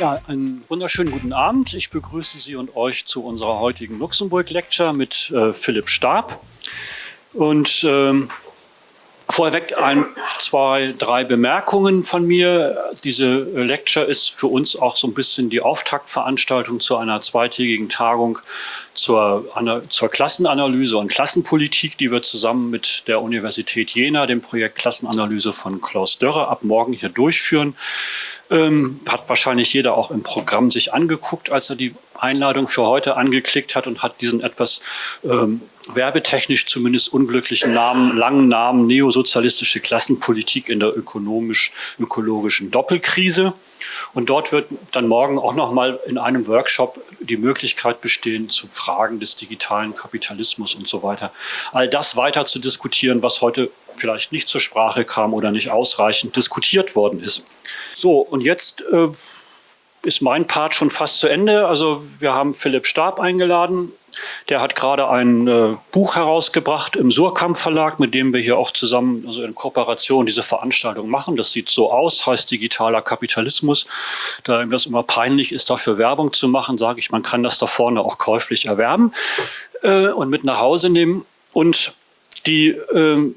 Ja, einen wunderschönen guten Abend. Ich begrüße Sie und euch zu unserer heutigen Luxemburg-Lecture mit äh, Philipp Stab. Und ähm, vorweg ein, zwei, drei Bemerkungen von mir. Diese Lecture ist für uns auch so ein bisschen die Auftaktveranstaltung zu einer zweitägigen Tagung zur, zur Klassenanalyse und Klassenpolitik, die wir zusammen mit der Universität Jena, dem Projekt Klassenanalyse von Klaus Dörrer, ab morgen hier durchführen. Ähm, hat wahrscheinlich jeder auch im Programm sich angeguckt, als er die Einladung für heute angeklickt hat und hat diesen etwas ähm, werbetechnisch zumindest unglücklichen Namen, langen Namen neosozialistische Klassenpolitik in der ökonomisch-ökologischen Doppelkrise. Und dort wird dann morgen auch nochmal in einem Workshop die Möglichkeit bestehen, zu Fragen des digitalen Kapitalismus und so weiter, all das weiter zu diskutieren, was heute vielleicht nicht zur Sprache kam oder nicht ausreichend diskutiert worden ist. So, und jetzt äh, ist mein Part schon fast zu Ende. Also wir haben Philipp Stab eingeladen. Der hat gerade ein äh, Buch herausgebracht im Surkamp Verlag, mit dem wir hier auch zusammen, also in Kooperation, diese Veranstaltung machen. Das sieht so aus, heißt digitaler Kapitalismus. Da ihm das immer peinlich ist, dafür Werbung zu machen, sage ich, man kann das da vorne auch käuflich erwerben äh, und mit nach Hause nehmen. Und die äh,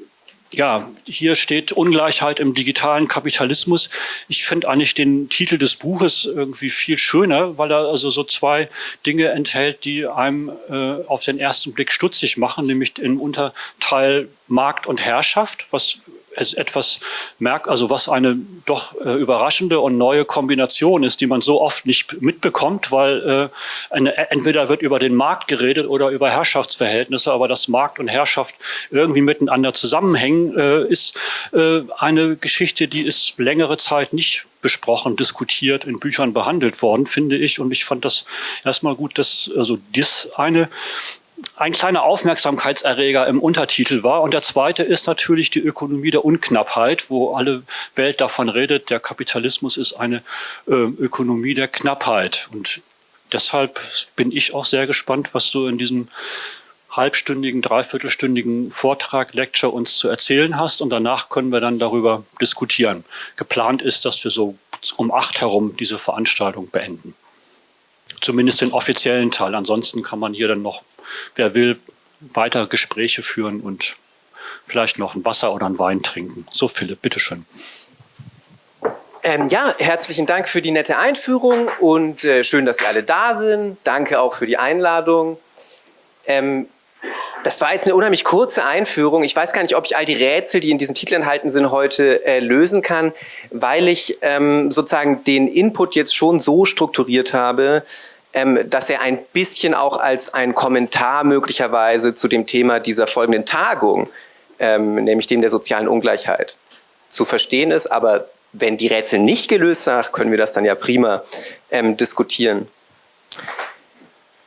ja, hier steht Ungleichheit im digitalen Kapitalismus. Ich finde eigentlich den Titel des Buches irgendwie viel schöner, weil er also so zwei Dinge enthält, die einem äh, auf den ersten Blick stutzig machen, nämlich im Unterteil Markt und Herrschaft, was etwas merkt, also was eine doch äh, überraschende und neue Kombination ist, die man so oft nicht mitbekommt, weil äh, eine, entweder wird über den Markt geredet oder über Herrschaftsverhältnisse, aber dass Markt und Herrschaft irgendwie miteinander zusammenhängen, äh, ist äh, eine Geschichte, die ist längere Zeit nicht besprochen, diskutiert, in Büchern behandelt worden, finde ich. Und ich fand das erstmal gut, dass also das eine ein kleiner Aufmerksamkeitserreger im Untertitel war. Und der zweite ist natürlich die Ökonomie der Unknappheit, wo alle Welt davon redet, der Kapitalismus ist eine äh, Ökonomie der Knappheit. Und deshalb bin ich auch sehr gespannt, was du in diesem halbstündigen, dreiviertelstündigen Vortrag, Lecture uns zu erzählen hast. Und danach können wir dann darüber diskutieren. Geplant ist, dass wir so um acht herum diese Veranstaltung beenden. Zumindest den offiziellen Teil. Ansonsten kann man hier dann noch wer will, weiter Gespräche führen und vielleicht noch ein Wasser oder ein Wein trinken. So Philipp, bitteschön. Ähm, ja, herzlichen Dank für die nette Einführung und äh, schön, dass Sie alle da sind. Danke auch für die Einladung. Ähm, das war jetzt eine unheimlich kurze Einführung. Ich weiß gar nicht, ob ich all die Rätsel, die in diesem Titel enthalten sind, heute äh, lösen kann, weil ich ähm, sozusagen den Input jetzt schon so strukturiert habe, ähm, dass er ein bisschen auch als ein Kommentar möglicherweise zu dem Thema dieser folgenden Tagung, ähm, nämlich dem der sozialen Ungleichheit, zu verstehen ist. Aber wenn die Rätsel nicht gelöst sind, können wir das dann ja prima ähm, diskutieren.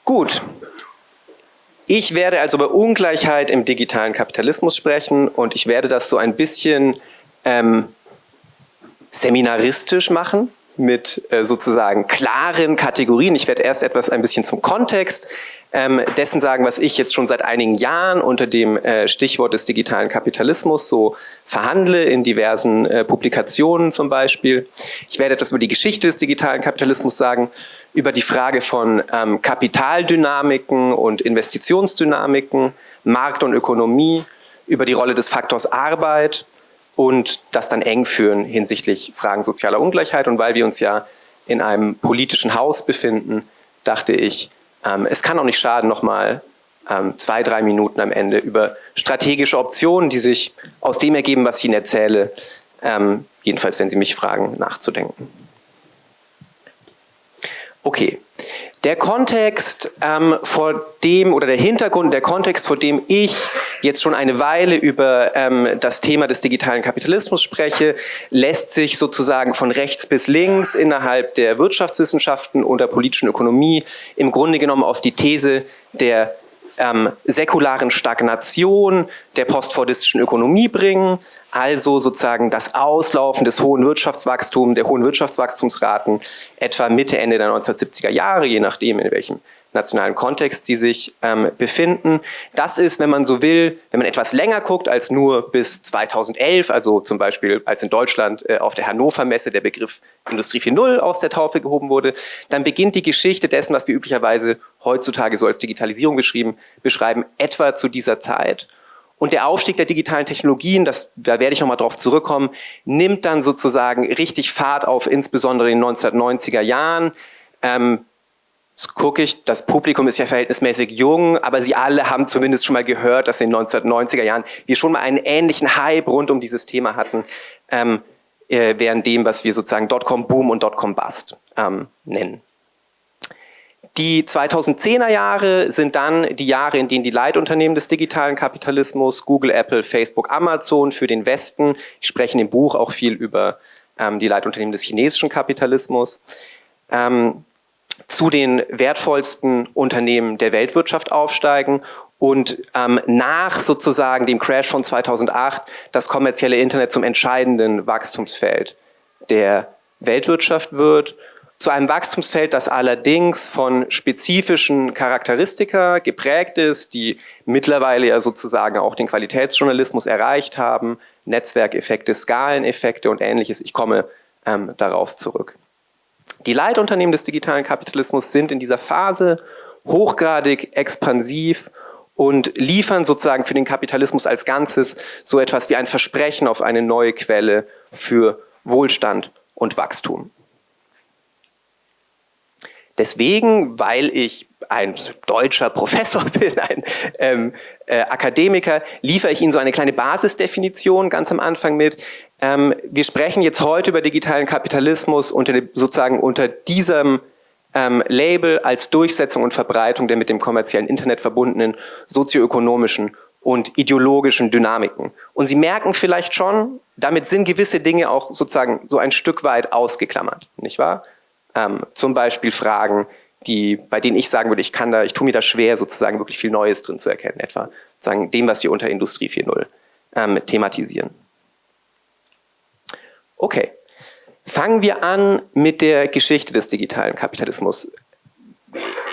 Gut. Ich werde also über Ungleichheit im digitalen Kapitalismus sprechen und ich werde das so ein bisschen ähm, seminaristisch machen mit äh, sozusagen klaren Kategorien. Ich werde erst etwas ein bisschen zum Kontext ähm, dessen sagen, was ich jetzt schon seit einigen Jahren unter dem äh, Stichwort des digitalen Kapitalismus so verhandle, in diversen äh, Publikationen zum Beispiel. Ich werde etwas über die Geschichte des digitalen Kapitalismus sagen, über die Frage von ähm, Kapitaldynamiken und Investitionsdynamiken, Markt und Ökonomie, über die Rolle des Faktors Arbeit, und das dann eng führen hinsichtlich Fragen sozialer Ungleichheit. Und weil wir uns ja in einem politischen Haus befinden, dachte ich, ähm, es kann auch nicht schaden, nochmal ähm, zwei, drei Minuten am Ende über strategische Optionen, die sich aus dem ergeben, was ich Ihnen erzähle, ähm, jedenfalls wenn Sie mich fragen, nachzudenken. Okay, der Kontext ähm, vor dem oder der Hintergrund, der Kontext, vor dem ich jetzt schon eine Weile über ähm, das Thema des digitalen Kapitalismus spreche, lässt sich sozusagen von rechts bis links innerhalb der Wirtschaftswissenschaften und der politischen Ökonomie im Grunde genommen auf die These der ähm, säkularen Stagnation der postfordistischen Ökonomie bringen, also sozusagen das Auslaufen des hohen Wirtschaftswachstums, der hohen Wirtschaftswachstumsraten etwa Mitte, Ende der 1970er Jahre, je nachdem in welchem nationalen Kontext sie sich ähm, befinden. Das ist, wenn man so will, wenn man etwas länger guckt als nur bis 2011, also zum Beispiel als in Deutschland äh, auf der Hannover Messe der Begriff Industrie 4.0 aus der Taufe gehoben wurde, dann beginnt die Geschichte dessen, was wir üblicherweise heutzutage so als Digitalisierung beschrieben, beschreiben, etwa zu dieser Zeit. Und der Aufstieg der digitalen Technologien, das, da werde ich nochmal drauf zurückkommen, nimmt dann sozusagen richtig Fahrt auf, insbesondere in den 1990er Jahren. Ähm, gucke ich, das Publikum ist ja verhältnismäßig jung, aber sie alle haben zumindest schon mal gehört, dass in den 1990er Jahren wir schon mal einen ähnlichen Hype rund um dieses Thema hatten, ähm, äh, während dem, was wir sozusagen Dotcom-Boom und Dotcom-Bust ähm, nennen. Die 2010er Jahre sind dann die Jahre, in denen die Leitunternehmen des digitalen Kapitalismus, Google, Apple, Facebook, Amazon für den Westen, ich spreche in dem Buch auch viel über ähm, die Leitunternehmen des chinesischen Kapitalismus, ähm, zu den wertvollsten Unternehmen der Weltwirtschaft aufsteigen und ähm, nach sozusagen dem Crash von 2008 das kommerzielle Internet zum entscheidenden Wachstumsfeld der Weltwirtschaft wird zu einem Wachstumsfeld, das allerdings von spezifischen Charakteristika geprägt ist, die mittlerweile ja sozusagen auch den Qualitätsjournalismus erreicht haben, Netzwerkeffekte, Skaleneffekte und ähnliches. Ich komme ähm, darauf zurück. Die Leitunternehmen des digitalen Kapitalismus sind in dieser Phase hochgradig expansiv und liefern sozusagen für den Kapitalismus als Ganzes so etwas wie ein Versprechen auf eine neue Quelle für Wohlstand und Wachstum. Deswegen, weil ich ein deutscher Professor bin, ein ähm, äh, Akademiker, liefere ich Ihnen so eine kleine Basisdefinition ganz am Anfang mit. Ähm, wir sprechen jetzt heute über digitalen Kapitalismus unter sozusagen unter diesem ähm, Label als Durchsetzung und Verbreitung der mit dem kommerziellen Internet verbundenen sozioökonomischen und ideologischen Dynamiken. Und Sie merken vielleicht schon, damit sind gewisse Dinge auch sozusagen so ein Stück weit ausgeklammert, nicht wahr? Ähm, zum Beispiel Fragen, die, bei denen ich sagen würde, ich kann da, ich tue mir da schwer, sozusagen wirklich viel Neues drin zu erkennen, etwa sagen dem, was wir unter Industrie 4.0 ähm, thematisieren. Okay, fangen wir an mit der Geschichte des digitalen Kapitalismus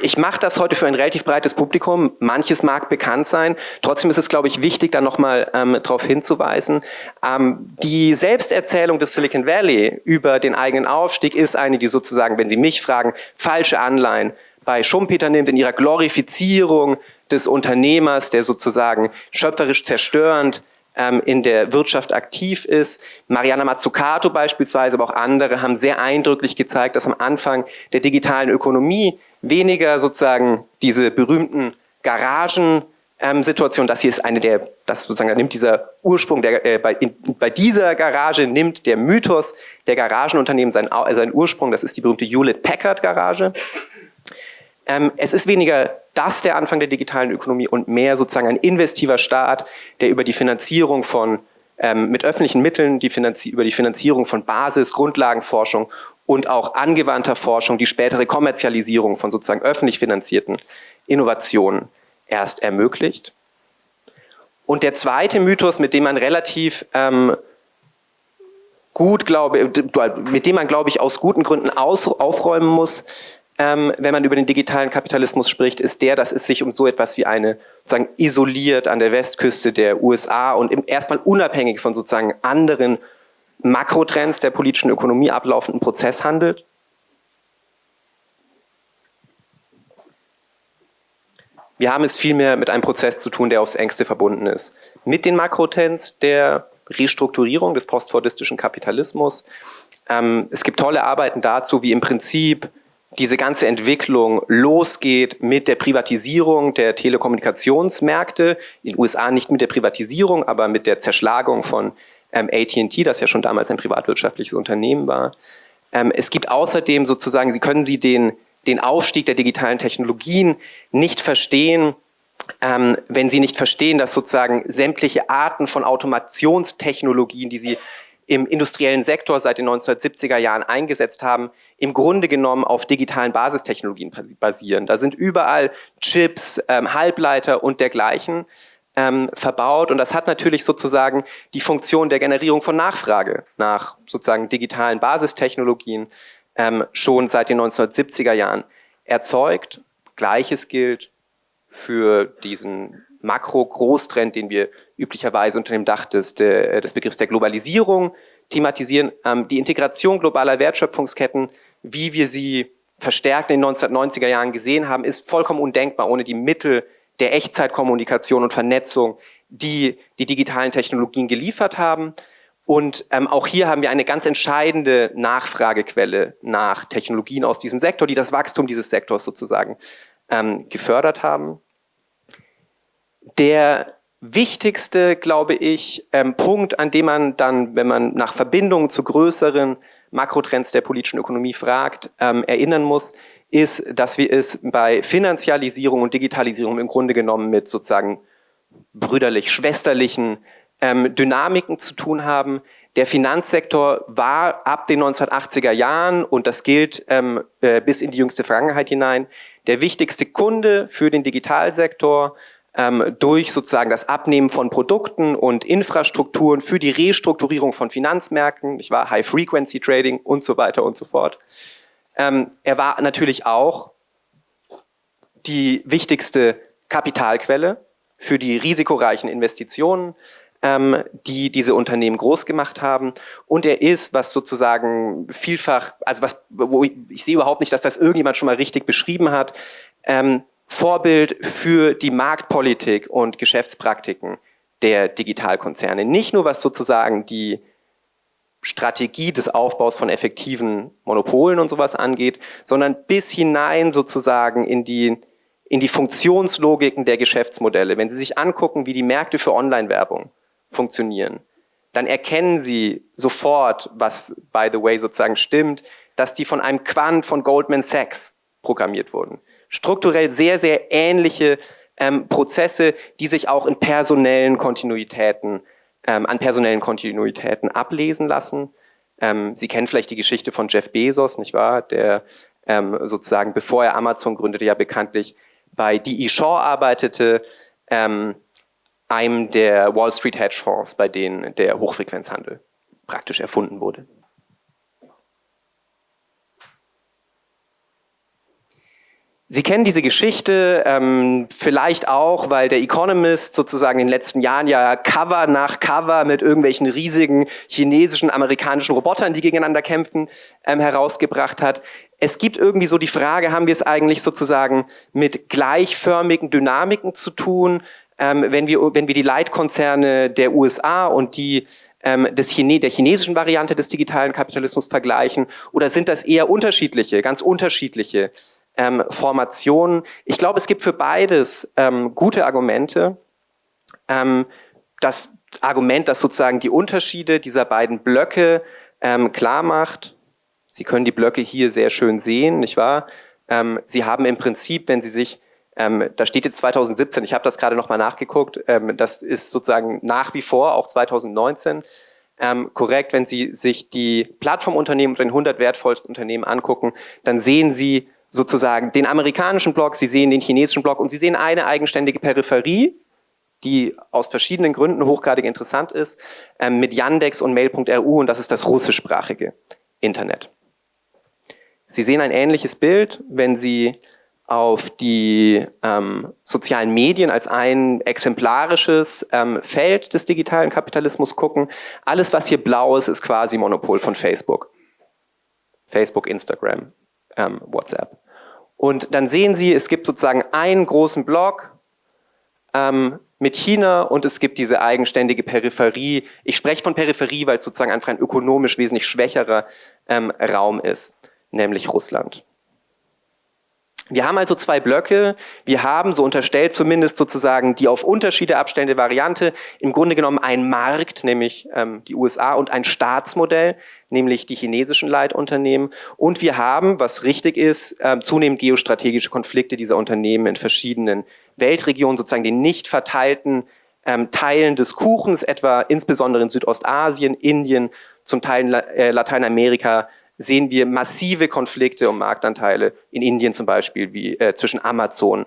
ich mache das heute für ein relativ breites Publikum. Manches mag bekannt sein. Trotzdem ist es, glaube ich, wichtig, da nochmal ähm, darauf hinzuweisen. Ähm, die Selbsterzählung des Silicon Valley über den eigenen Aufstieg ist eine, die sozusagen, wenn Sie mich fragen, falsche Anleihen bei Schumpeter nimmt in ihrer Glorifizierung des Unternehmers, der sozusagen schöpferisch zerstörend ähm, in der Wirtschaft aktiv ist. Mariana Mazzucato beispielsweise, aber auch andere haben sehr eindrücklich gezeigt, dass am Anfang der digitalen Ökonomie weniger sozusagen diese berühmten Garagen ähm, das hier ist eine der, das sozusagen, nimmt dieser Ursprung, der, äh, bei, in, bei dieser Garage nimmt der Mythos der Garagenunternehmen seinen, äh, seinen Ursprung, das ist die berühmte Hewlett-Packard Garage. Ähm, es ist weniger das der Anfang der digitalen Ökonomie und mehr sozusagen ein investiver Staat, der über die Finanzierung von ähm, mit öffentlichen Mitteln die über die Finanzierung von Basis, Grundlagenforschung und auch angewandter Forschung die spätere Kommerzialisierung von sozusagen öffentlich finanzierten Innovationen erst ermöglicht. Und der zweite Mythos, mit dem man relativ ähm, gut, glaube, mit dem man, glaube ich, aus guten Gründen aus, aufräumen muss, ähm, wenn man über den digitalen Kapitalismus spricht, ist der, dass es sich um so etwas wie eine sozusagen isoliert an der Westküste der USA und erstmal unabhängig von sozusagen anderen Makrotrends der politischen Ökonomie ablaufenden Prozess handelt. Wir haben es vielmehr mit einem Prozess zu tun, der aufs engste verbunden ist. Mit den Makrotrends der Restrukturierung des postfordistischen Kapitalismus. Ähm, es gibt tolle Arbeiten dazu, wie im Prinzip diese ganze Entwicklung losgeht mit der Privatisierung der Telekommunikationsmärkte, in den USA nicht mit der Privatisierung, aber mit der Zerschlagung von ähm, AT&T, das ja schon damals ein privatwirtschaftliches Unternehmen war. Ähm, es gibt außerdem sozusagen, Sie können Sie den, den Aufstieg der digitalen Technologien nicht verstehen, ähm, wenn Sie nicht verstehen, dass sozusagen sämtliche Arten von Automationstechnologien, die Sie im industriellen Sektor seit den 1970er Jahren eingesetzt haben, im Grunde genommen auf digitalen Basistechnologien basieren. Da sind überall Chips, ähm, Halbleiter und dergleichen ähm, verbaut und das hat natürlich sozusagen die Funktion der Generierung von Nachfrage nach sozusagen digitalen Basistechnologien ähm, schon seit den 1970er Jahren erzeugt. Gleiches gilt für diesen Makro-Großtrend, den wir üblicherweise unter dem Dach des, des Begriffs der Globalisierung thematisieren. Ähm, die Integration globaler Wertschöpfungsketten, wie wir sie verstärkt in den 1990er Jahren gesehen haben, ist vollkommen undenkbar ohne die Mittel der Echtzeitkommunikation und Vernetzung, die die digitalen Technologien geliefert haben. Und ähm, auch hier haben wir eine ganz entscheidende Nachfragequelle nach Technologien aus diesem Sektor, die das Wachstum dieses Sektors sozusagen ähm, gefördert haben. Der wichtigste, glaube ich, ähm, Punkt, an dem man dann, wenn man nach Verbindungen zu größeren Makrotrends der politischen Ökonomie fragt, ähm, erinnern muss, ist, dass wir es bei Finanzialisierung und Digitalisierung im Grunde genommen mit sozusagen brüderlich-schwesterlichen ähm, Dynamiken zu tun haben. Der Finanzsektor war ab den 1980er Jahren, und das gilt ähm, äh, bis in die jüngste Vergangenheit hinein, der wichtigste Kunde für den Digitalsektor ähm, durch sozusagen das Abnehmen von Produkten und Infrastrukturen für die Restrukturierung von Finanzmärkten, ich war High-Frequency-Trading und so weiter und so fort. Ähm, er war natürlich auch die wichtigste Kapitalquelle für die risikoreichen Investitionen, ähm, die diese Unternehmen groß gemacht haben. Und er ist, was sozusagen vielfach, also was, wo ich, ich sehe überhaupt nicht, dass das irgendjemand schon mal richtig beschrieben hat, ähm, Vorbild für die Marktpolitik und Geschäftspraktiken der Digitalkonzerne. Nicht nur was sozusagen die Strategie des Aufbaus von effektiven Monopolen und sowas angeht, sondern bis hinein sozusagen in die, in die Funktionslogiken der Geschäftsmodelle. Wenn Sie sich angucken, wie die Märkte für Online-Werbung funktionieren, dann erkennen Sie sofort, was by the way sozusagen stimmt, dass die von einem Quant von Goldman Sachs programmiert wurden strukturell sehr, sehr ähnliche ähm, Prozesse, die sich auch in personellen Kontinuitäten, ähm, an personellen Kontinuitäten ablesen lassen. Ähm, Sie kennen vielleicht die Geschichte von Jeff Bezos, nicht wahr? Der ähm, sozusagen, bevor er Amazon gründete, ja bekanntlich bei D.E. Shaw arbeitete, ähm, einem der Wall Street Hedgefonds, bei denen der Hochfrequenzhandel praktisch erfunden wurde. Sie kennen diese Geschichte ähm, vielleicht auch, weil der Economist sozusagen in den letzten Jahren ja Cover nach Cover mit irgendwelchen riesigen chinesischen, amerikanischen Robotern, die gegeneinander kämpfen, ähm, herausgebracht hat. Es gibt irgendwie so die Frage, haben wir es eigentlich sozusagen mit gleichförmigen Dynamiken zu tun, ähm, wenn, wir, wenn wir die Leitkonzerne der USA und die ähm, des Chine der chinesischen Variante des digitalen Kapitalismus vergleichen? Oder sind das eher unterschiedliche, ganz unterschiedliche ähm, Formationen. Ich glaube, es gibt für beides ähm, gute Argumente. Ähm, das Argument, das sozusagen die Unterschiede dieser beiden Blöcke ähm, klar macht. Sie können die Blöcke hier sehr schön sehen, nicht wahr? Ähm, Sie haben im Prinzip, wenn Sie sich ähm, da steht jetzt 2017, ich habe das gerade nochmal nachgeguckt, ähm, das ist sozusagen nach wie vor auch 2019 ähm, korrekt. Wenn Sie sich die Plattformunternehmen und den 100 wertvollsten Unternehmen angucken, dann sehen Sie sozusagen den amerikanischen Block, Sie sehen den chinesischen Block und Sie sehen eine eigenständige Peripherie, die aus verschiedenen Gründen hochgradig interessant ist, ähm, mit Yandex und Mail.ru und das ist das russischsprachige Internet. Sie sehen ein ähnliches Bild, wenn Sie auf die ähm, sozialen Medien als ein exemplarisches ähm, Feld des digitalen Kapitalismus gucken. Alles, was hier blau ist, ist quasi Monopol von Facebook. Facebook, Instagram, ähm, WhatsApp. Und dann sehen Sie, es gibt sozusagen einen großen Block ähm, mit China und es gibt diese eigenständige Peripherie. Ich spreche von Peripherie, weil es sozusagen einfach ein ökonomisch wesentlich schwächerer ähm, Raum ist, nämlich Russland. Wir haben also zwei Blöcke. Wir haben, so unterstellt zumindest sozusagen, die auf Unterschiede abstellende Variante, im Grunde genommen einen Markt, nämlich ähm, die USA, und ein Staatsmodell, nämlich die chinesischen Leitunternehmen. Und wir haben, was richtig ist, äh, zunehmend geostrategische Konflikte dieser Unternehmen in verschiedenen Weltregionen, sozusagen den nicht verteilten ähm, Teilen des Kuchens, etwa insbesondere in Südostasien, Indien, zum Teil äh, Lateinamerika, sehen wir massive Konflikte um Marktanteile in Indien zum Beispiel wie äh, zwischen Amazon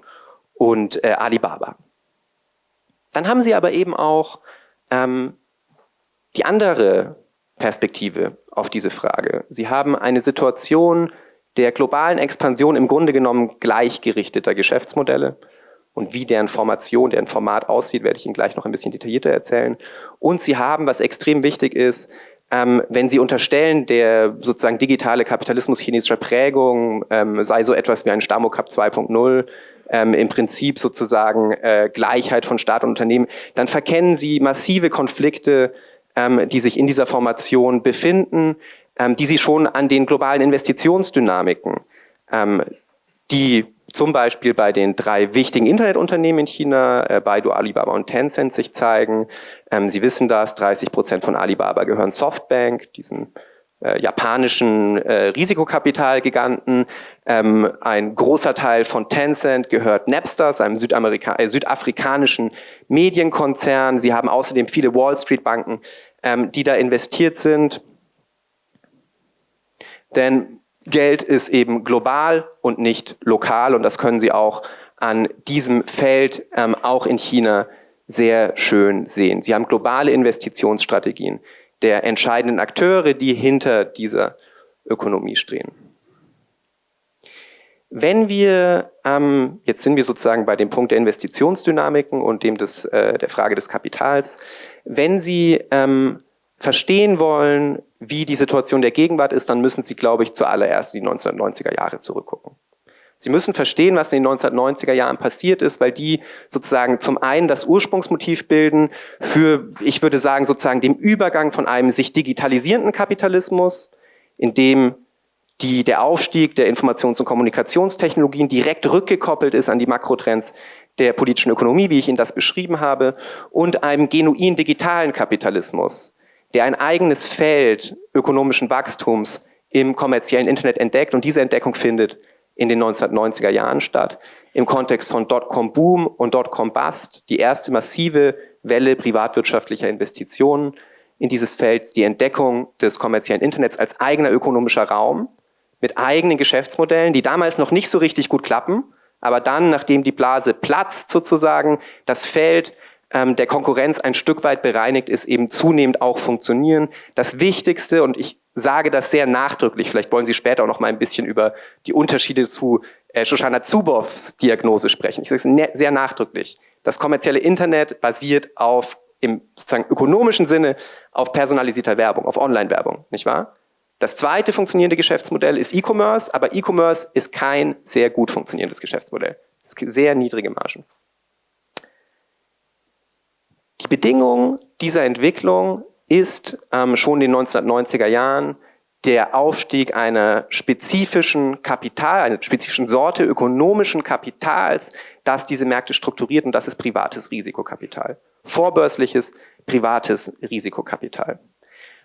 und äh, Alibaba. Dann haben sie aber eben auch ähm, die andere Perspektive auf diese Frage. Sie haben eine Situation, der globalen Expansion im Grunde genommen gleichgerichteter Geschäftsmodelle. Und wie deren Formation, deren Format aussieht, werde ich Ihnen gleich noch ein bisschen detaillierter erzählen. Und Sie haben, was extrem wichtig ist, ähm, wenn Sie unterstellen, der sozusagen digitale Kapitalismus chinesischer Prägung ähm, sei so etwas wie ein Stamokap 2.0, ähm, im Prinzip sozusagen äh, Gleichheit von Staat und Unternehmen, dann verkennen Sie massive Konflikte, ähm, die sich in dieser Formation befinden, ähm, die Sie schon an den globalen Investitionsdynamiken, ähm, die zum Beispiel bei den drei wichtigen Internetunternehmen in China, äh, Baidu, Alibaba und Tencent sich zeigen. Ähm, Sie wissen das, 30 Prozent von Alibaba gehören Softbank, diesen äh, japanischen äh, Risikokapitalgiganten. Ähm, ein großer Teil von Tencent gehört Napsters, einem Südamerika äh, südafrikanischen Medienkonzern. Sie haben außerdem viele Wall Street Banken, ähm, die da investiert sind. Denn Geld ist eben global und nicht lokal und das können Sie auch an diesem Feld ähm, auch in China sehr schön sehen. Sie haben globale Investitionsstrategien der entscheidenden Akteure, die hinter dieser Ökonomie stehen. Wenn wir, ähm, jetzt sind wir sozusagen bei dem Punkt der Investitionsdynamiken und dem des, äh, der Frage des Kapitals, wenn Sie ähm, verstehen wollen, wie die Situation der Gegenwart ist, dann müssen Sie, glaube ich, zuallererst die 1990er Jahre zurückgucken. Sie müssen verstehen, was in den 1990er Jahren passiert ist, weil die sozusagen zum einen das Ursprungsmotiv bilden für, ich würde sagen, sozusagen dem Übergang von einem sich digitalisierenden Kapitalismus, in dem die, der Aufstieg der Informations- und Kommunikationstechnologien direkt rückgekoppelt ist an die Makrotrends der politischen Ökonomie, wie ich Ihnen das beschrieben habe, und einem genuin digitalen Kapitalismus, der ein eigenes Feld ökonomischen Wachstums im kommerziellen Internet entdeckt und diese Entdeckung findet in den 1990er Jahren statt, im Kontext von Dotcom-Boom und Dotcom-Bust, die erste massive Welle privatwirtschaftlicher Investitionen in dieses Feld, die Entdeckung des kommerziellen Internets als eigener ökonomischer Raum mit eigenen Geschäftsmodellen, die damals noch nicht so richtig gut klappen, aber dann, nachdem die Blase platzt sozusagen, das Feld ähm, der Konkurrenz ein Stück weit bereinigt ist, eben zunehmend auch funktionieren. Das Wichtigste, und ich sage das sehr nachdrücklich, vielleicht wollen Sie später auch noch mal ein bisschen über die Unterschiede zu äh, Shoshana Zuboffs Diagnose sprechen. Ich sage es ne-, sehr nachdrücklich. Das kommerzielle Internet basiert auf im sozusagen ökonomischen Sinne auf personalisierter Werbung, auf Online-Werbung, nicht wahr? Das zweite funktionierende Geschäftsmodell ist E-Commerce, aber E-Commerce ist kein sehr gut funktionierendes Geschäftsmodell. Sehr niedrige Margen. Die Bedingung dieser Entwicklung ist ähm, schon in den 1990er Jahren der Aufstieg einer spezifischen Kapital, einer spezifischen Sorte ökonomischen Kapitals, das diese Märkte strukturiert und das ist privates Risikokapital. Vorbörsliches privates Risikokapital.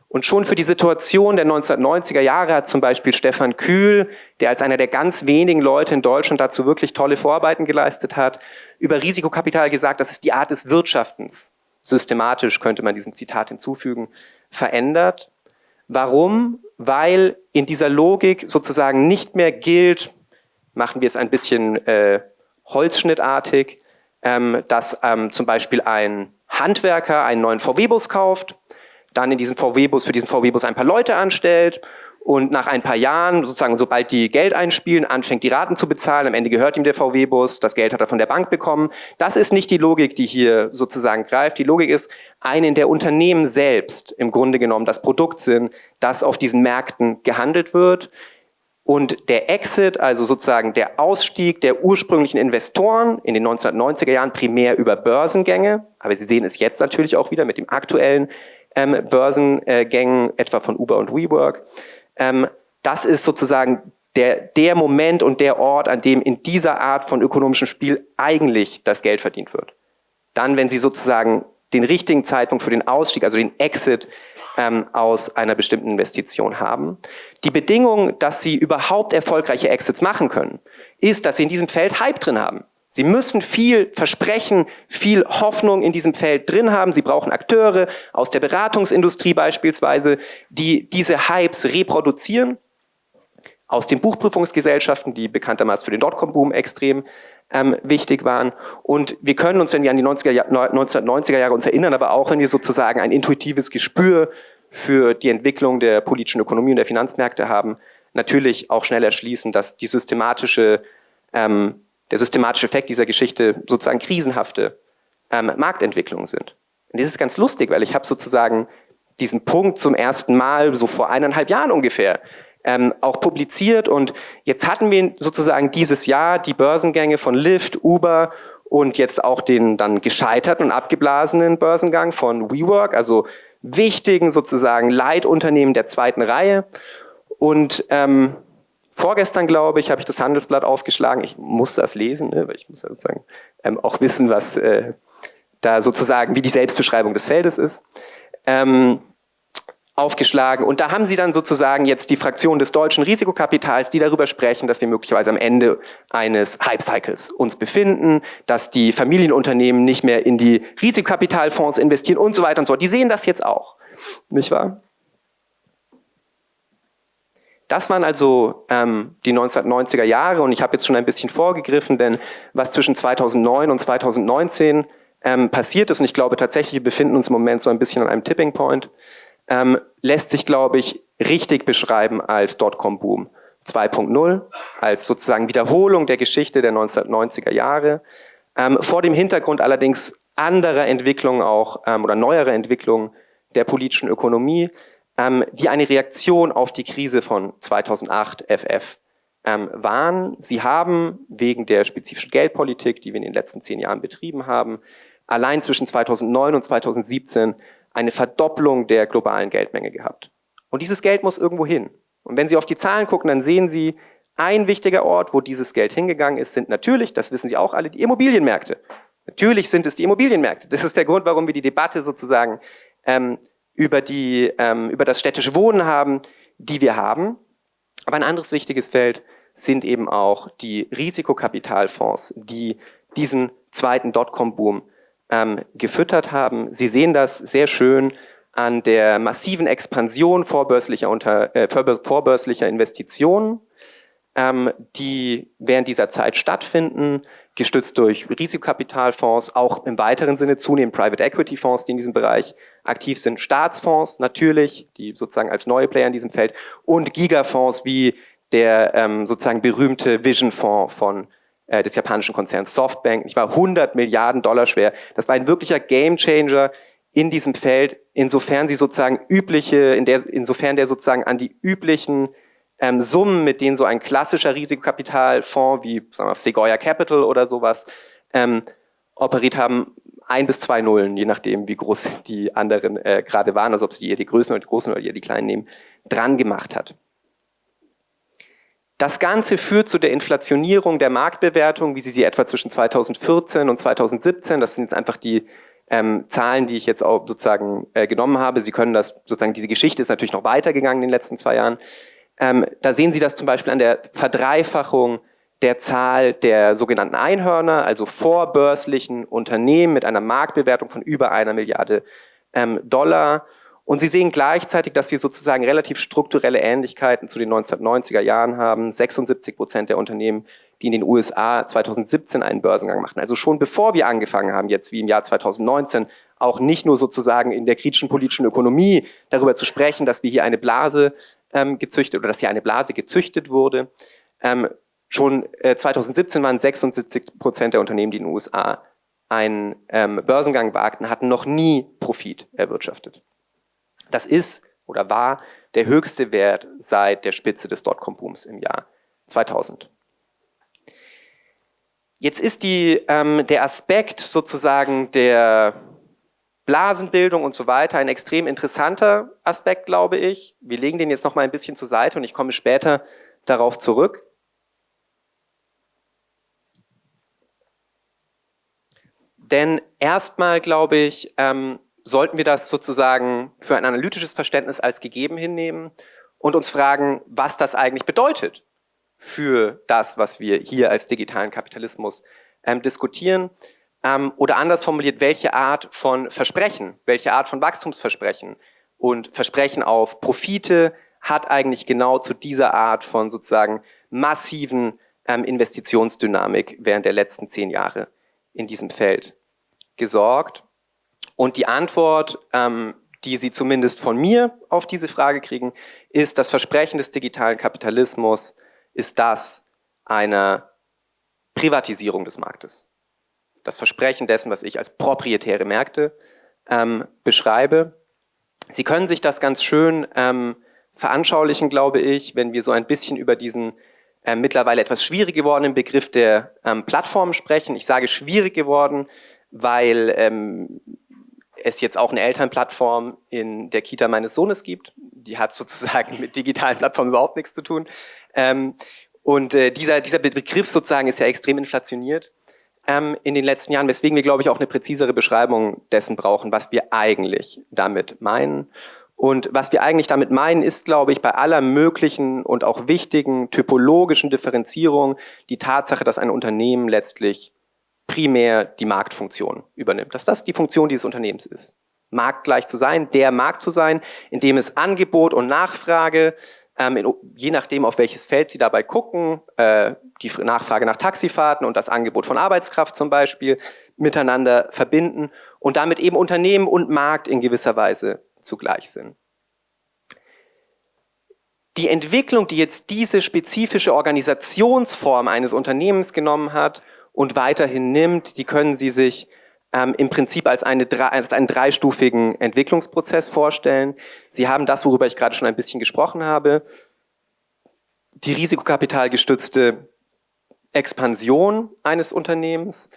Und schon für die Situation der 1990er Jahre hat zum Beispiel Stefan Kühl, der als einer der ganz wenigen Leute in Deutschland dazu wirklich tolle Vorarbeiten geleistet hat, über Risikokapital gesagt, das ist die Art des Wirtschaftens systematisch, könnte man diesem Zitat hinzufügen, verändert. Warum? Weil in dieser Logik sozusagen nicht mehr gilt, machen wir es ein bisschen äh, holzschnittartig, ähm, dass ähm, zum Beispiel ein Handwerker einen neuen VW-Bus kauft, dann in diesen VW-Bus, für diesen VW-Bus ein paar Leute anstellt und nach ein paar Jahren, sozusagen sobald die Geld einspielen, anfängt die Raten zu bezahlen, am Ende gehört ihm der VW-Bus, das Geld hat er von der Bank bekommen. Das ist nicht die Logik, die hier sozusagen greift. Die Logik ist, eine, in der Unternehmen selbst im Grunde genommen das Produkt sind, das auf diesen Märkten gehandelt wird. Und der Exit, also sozusagen der Ausstieg der ursprünglichen Investoren in den 1990er Jahren primär über Börsengänge, aber Sie sehen es jetzt natürlich auch wieder mit dem aktuellen ähm, Börsengängen, etwa von Uber und WeWork, ähm, das ist sozusagen der, der Moment und der Ort, an dem in dieser Art von ökonomischem Spiel eigentlich das Geld verdient wird. Dann, wenn Sie sozusagen den richtigen Zeitpunkt für den Ausstieg, also den Exit ähm, aus einer bestimmten Investition haben. Die Bedingung, dass Sie überhaupt erfolgreiche Exits machen können, ist, dass Sie in diesem Feld Hype drin haben. Sie müssen viel Versprechen, viel Hoffnung in diesem Feld drin haben. Sie brauchen Akteure aus der Beratungsindustrie beispielsweise, die diese Hypes reproduzieren. Aus den Buchprüfungsgesellschaften, die bekanntermaßen für den Dotcom-Boom extrem ähm, wichtig waren. Und wir können uns, wenn wir an die 90er, 1990er Jahre uns erinnern, aber auch wenn wir sozusagen ein intuitives Gespür für die Entwicklung der politischen Ökonomie und der Finanzmärkte haben, natürlich auch schnell erschließen, dass die systematische, ähm, der systematische Effekt dieser Geschichte sozusagen krisenhafte ähm, Marktentwicklungen sind. Und das ist ganz lustig, weil ich habe sozusagen diesen Punkt zum ersten Mal, so vor eineinhalb Jahren ungefähr, ähm, auch publiziert und jetzt hatten wir sozusagen dieses Jahr die Börsengänge von Lyft, Uber und jetzt auch den dann gescheiterten und abgeblasenen Börsengang von WeWork, also wichtigen sozusagen Leitunternehmen der zweiten Reihe. Und ähm, vorgestern, glaube ich, habe ich das Handelsblatt aufgeschlagen. Ich muss das lesen, ne, weil ich muss ja sozusagen ähm, auch wissen, was äh, da sozusagen, wie die Selbstbeschreibung des Feldes ist. Ähm, aufgeschlagen. Und da haben sie dann sozusagen jetzt die Fraktion des deutschen Risikokapitals, die darüber sprechen, dass wir möglicherweise am Ende eines Hype-Cycles uns befinden, dass die Familienunternehmen nicht mehr in die Risikokapitalfonds investieren und so weiter und so fort. Die sehen das jetzt auch, nicht wahr? Das waren also ähm, die 1990er Jahre und ich habe jetzt schon ein bisschen vorgegriffen, denn was zwischen 2009 und 2019 ähm, passiert ist, und ich glaube tatsächlich, wir befinden uns im Moment so ein bisschen an einem Tipping Point, ähm, lässt sich, glaube ich, richtig beschreiben als Dotcom-Boom 2.0, als sozusagen Wiederholung der Geschichte der 1990er Jahre. Ähm, vor dem Hintergrund allerdings anderer Entwicklungen auch ähm, oder neuere Entwicklungen der politischen Ökonomie, ähm, die eine Reaktion auf die Krise von 2008 FF ähm, waren. Sie haben wegen der spezifischen Geldpolitik, die wir in den letzten zehn Jahren betrieben haben, allein zwischen 2009 und 2017 eine Verdopplung der globalen Geldmenge gehabt. Und dieses Geld muss irgendwo hin. Und wenn Sie auf die Zahlen gucken, dann sehen Sie, ein wichtiger Ort, wo dieses Geld hingegangen ist, sind natürlich, das wissen Sie auch alle, die Immobilienmärkte. Natürlich sind es die Immobilienmärkte. Das ist der Grund, warum wir die Debatte sozusagen ähm, über, die, ähm, über das städtische Wohnen haben, die wir haben. Aber ein anderes wichtiges Feld sind eben auch die Risikokapitalfonds, die diesen zweiten Dotcom-Boom ähm, gefüttert haben. Sie sehen das sehr schön an der massiven Expansion vorbörslicher, unter, äh, vorbörslicher Investitionen, ähm, die während dieser Zeit stattfinden, gestützt durch Risikokapitalfonds, auch im weiteren Sinne zunehmend Private Equity Fonds, die in diesem Bereich aktiv sind, Staatsfonds natürlich, die sozusagen als neue Player in diesem Feld und Gigafonds wie der ähm, sozusagen berühmte Vision Fonds von äh, des japanischen Konzerns Softbank. Ich war 100 Milliarden Dollar schwer. Das war ein wirklicher Gamechanger in diesem Feld, insofern sie sozusagen übliche, in der, insofern der sozusagen an die üblichen ähm, Summen, mit denen so ein klassischer Risikokapitalfonds wie sagen wir, Sequoia Capital oder sowas ähm, operiert haben, ein bis zwei Nullen, je nachdem, wie groß die anderen äh, gerade waren, also ob sie eher die Größen oder die Großen oder eher die Kleinen nehmen, dran gemacht hat. Das Ganze führt zu der Inflationierung der Marktbewertung, wie Sie sie etwa zwischen 2014 und 2017, das sind jetzt einfach die ähm, Zahlen, die ich jetzt auch sozusagen äh, genommen habe. Sie können das, sozusagen diese Geschichte ist natürlich noch weitergegangen in den letzten zwei Jahren. Ähm, da sehen Sie das zum Beispiel an der Verdreifachung der Zahl der sogenannten Einhörner, also vorbörslichen Unternehmen mit einer Marktbewertung von über einer Milliarde ähm, Dollar und Sie sehen gleichzeitig, dass wir sozusagen relativ strukturelle Ähnlichkeiten zu den 1990er Jahren haben. 76 Prozent der Unternehmen, die in den USA 2017 einen Börsengang machten. Also schon bevor wir angefangen haben, jetzt wie im Jahr 2019, auch nicht nur sozusagen in der kritischen politischen Ökonomie darüber zu sprechen, dass wir hier eine Blase ähm, gezüchtet oder dass hier eine Blase gezüchtet wurde. Ähm, schon äh, 2017 waren 76 Prozent der Unternehmen, die in den USA einen ähm, Börsengang wagten, hatten noch nie Profit erwirtschaftet. Das ist oder war der höchste Wert seit der Spitze des Dotcom-Booms im Jahr 2000. Jetzt ist die, ähm, der Aspekt sozusagen der Blasenbildung und so weiter ein extrem interessanter Aspekt, glaube ich. Wir legen den jetzt noch mal ein bisschen zur Seite und ich komme später darauf zurück. Denn erstmal, glaube ich, ähm, sollten wir das sozusagen für ein analytisches Verständnis als gegeben hinnehmen und uns fragen, was das eigentlich bedeutet für das, was wir hier als digitalen Kapitalismus ähm, diskutieren. Ähm, oder anders formuliert, welche Art von Versprechen, welche Art von Wachstumsversprechen und Versprechen auf Profite hat eigentlich genau zu dieser Art von sozusagen massiven ähm, Investitionsdynamik während der letzten zehn Jahre in diesem Feld gesorgt. Und die Antwort, ähm, die Sie zumindest von mir auf diese Frage kriegen, ist, das Versprechen des digitalen Kapitalismus ist das einer Privatisierung des Marktes. Das Versprechen dessen, was ich als proprietäre Märkte ähm, beschreibe. Sie können sich das ganz schön ähm, veranschaulichen, glaube ich, wenn wir so ein bisschen über diesen äh, mittlerweile etwas schwierig gewordenen Begriff der ähm, Plattformen sprechen. Ich sage schwierig geworden, weil ähm, es jetzt auch eine Elternplattform in der Kita meines Sohnes gibt. Die hat sozusagen mit digitalen Plattformen überhaupt nichts zu tun. Ähm, und äh, dieser, dieser Begriff sozusagen ist ja extrem inflationiert ähm, in den letzten Jahren, weswegen wir, glaube ich, auch eine präzisere Beschreibung dessen brauchen, was wir eigentlich damit meinen. Und was wir eigentlich damit meinen, ist, glaube ich, bei aller möglichen und auch wichtigen typologischen Differenzierung die Tatsache, dass ein Unternehmen letztlich primär die Marktfunktion übernimmt. Dass das die Funktion dieses Unternehmens ist. Marktgleich zu sein, der Markt zu sein, in dem es Angebot und Nachfrage, ähm, in, je nachdem auf welches Feld Sie dabei gucken, äh, die Nachfrage nach Taxifahrten und das Angebot von Arbeitskraft zum Beispiel, miteinander verbinden und damit eben Unternehmen und Markt in gewisser Weise zugleich sind. Die Entwicklung, die jetzt diese spezifische Organisationsform eines Unternehmens genommen hat und weiterhin nimmt, die können Sie sich ähm, im Prinzip als, eine, als einen dreistufigen Entwicklungsprozess vorstellen. Sie haben das, worüber ich gerade schon ein bisschen gesprochen habe, die risikokapitalgestützte Expansion eines Unternehmens,